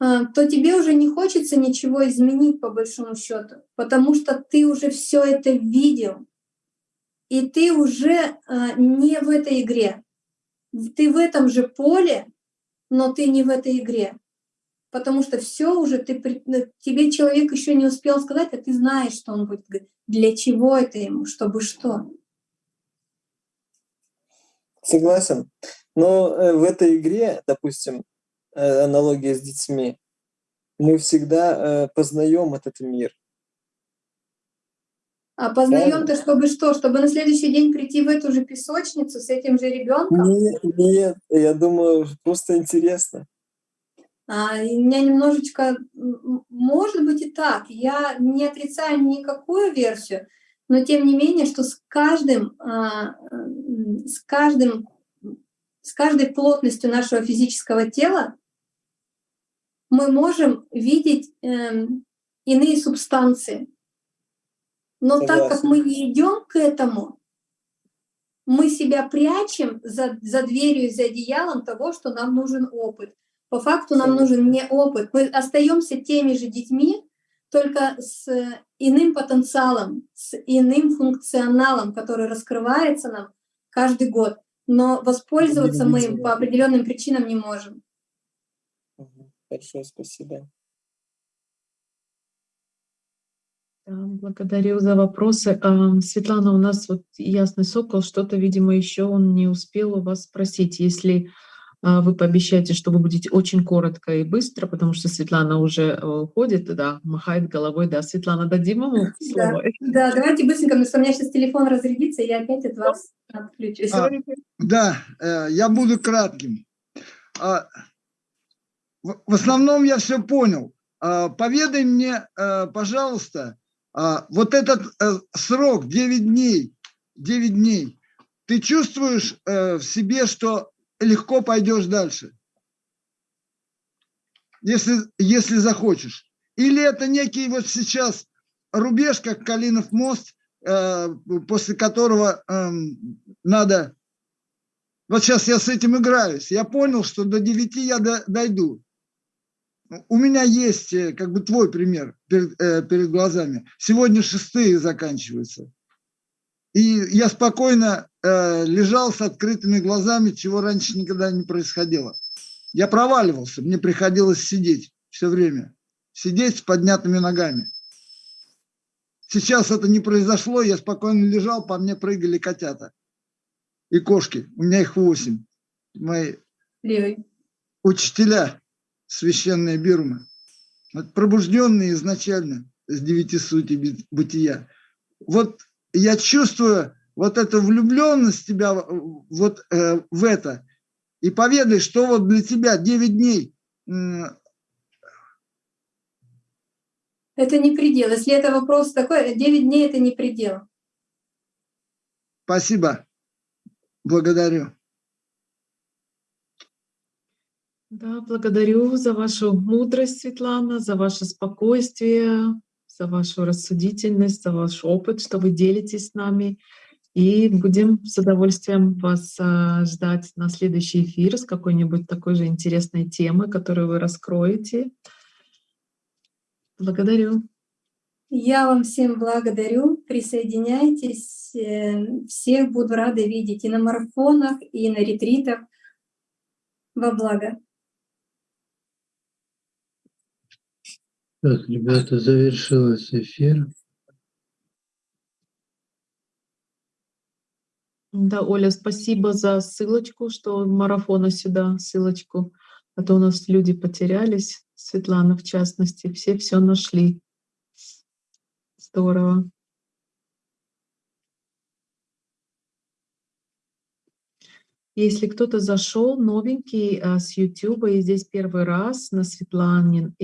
S2: а, то тебе уже не хочется ничего изменить по большому счету, потому что ты уже все это видел. И ты уже а, не в этой игре. Ты в этом же поле, но ты не в этой игре потому что все уже ты ну, тебе человек еще не успел сказать, а ты знаешь, что он будет говорить. Для чего это ему, чтобы что?
S5: Согласен. Но э, в этой игре, допустим, э, аналогия с детьми, мы всегда э, познаем этот мир.
S2: А познаем-то, чтобы что? Чтобы на следующий день прийти в эту же песочницу с этим же ребенком?
S5: Нет, нет, я думаю, просто интересно.
S2: А, у меня немножечко, может быть и так, я не отрицаю никакую версию, но тем не менее, что с каждым, а, с каждым, с каждой плотностью нашего физического тела мы можем видеть эм, иные субстанции. Но Согласен. так как мы не идем к этому, мы себя прячем за, за дверью, за одеялом того, что нам нужен опыт. По факту нам нужен не опыт. Мы остаемся теми же детьми, только с иным потенциалом, с иным функционалом, который раскрывается нам каждый год. Но воспользоваться мы им по определенным причинам не можем.
S5: Большое спасибо.
S1: Благодарю за вопросы. Светлана, у нас вот Ясный Сокол, что-то, видимо, еще он не успел у вас спросить. Если а, вы пообещаете, что вы будете очень коротко и быстро, потому что Светлана уже э, уходит, да, махает головой. Да, Светлана, дадим ему слово?
S2: Да, да давайте быстренько, потому что у меня сейчас телефон разрядится, и я опять от вас отключусь. А,
S3: да, э, я буду кратким. А, в основном я все понял. А, поведай мне, э, пожалуйста, вот этот срок 9 дней, 9 дней, ты чувствуешь в себе, что легко пойдешь дальше. Если, если захочешь. Или это некий вот сейчас рубеж, как Калинов мост, э, после которого э, надо... Вот сейчас я с этим играюсь. Я понял, что до 9 я до, дойду. У меня есть э, как бы твой пример перед, э, перед глазами. Сегодня шестые заканчиваются. И я спокойно э, лежал с открытыми глазами, чего раньше никогда не происходило. Я проваливался, мне приходилось сидеть все время. Сидеть с поднятыми ногами. Сейчас это не произошло, я спокойно лежал, по мне прыгали котята. И кошки, у меня их восемь. Мои
S2: Левый.
S3: учителя, священные Бирмы. Вот пробужденные изначально с девяти сути бытия. Вот я чувствую вот эту влюбленность тебя вот э, в это. И поведай, что вот для тебя 9 дней.
S2: Это не предел. Если это вопрос такой, 9 дней это не предел.
S3: Спасибо. Благодарю.
S1: Да, благодарю за вашу мудрость, Светлана, за ваше спокойствие, за вашу рассудительность, за ваш опыт, что вы делитесь с нами. И будем с удовольствием вас а, ждать на следующий эфир с какой-нибудь такой же интересной темы, которую вы раскроете. Благодарю.
S2: Я вам всем благодарю. Присоединяйтесь. Э, всех буду рада видеть и на марафонах, и на ретритах. Во благо.
S4: Так, ребята, завершился эфир.
S1: Да, Оля, спасибо за ссылочку, что марафона сюда, ссылочку. А то у нас люди потерялись, Светлана в частности, все все нашли. Здорово. Если кто-то зашел новенький а, с YouTube и здесь первый раз на Светланин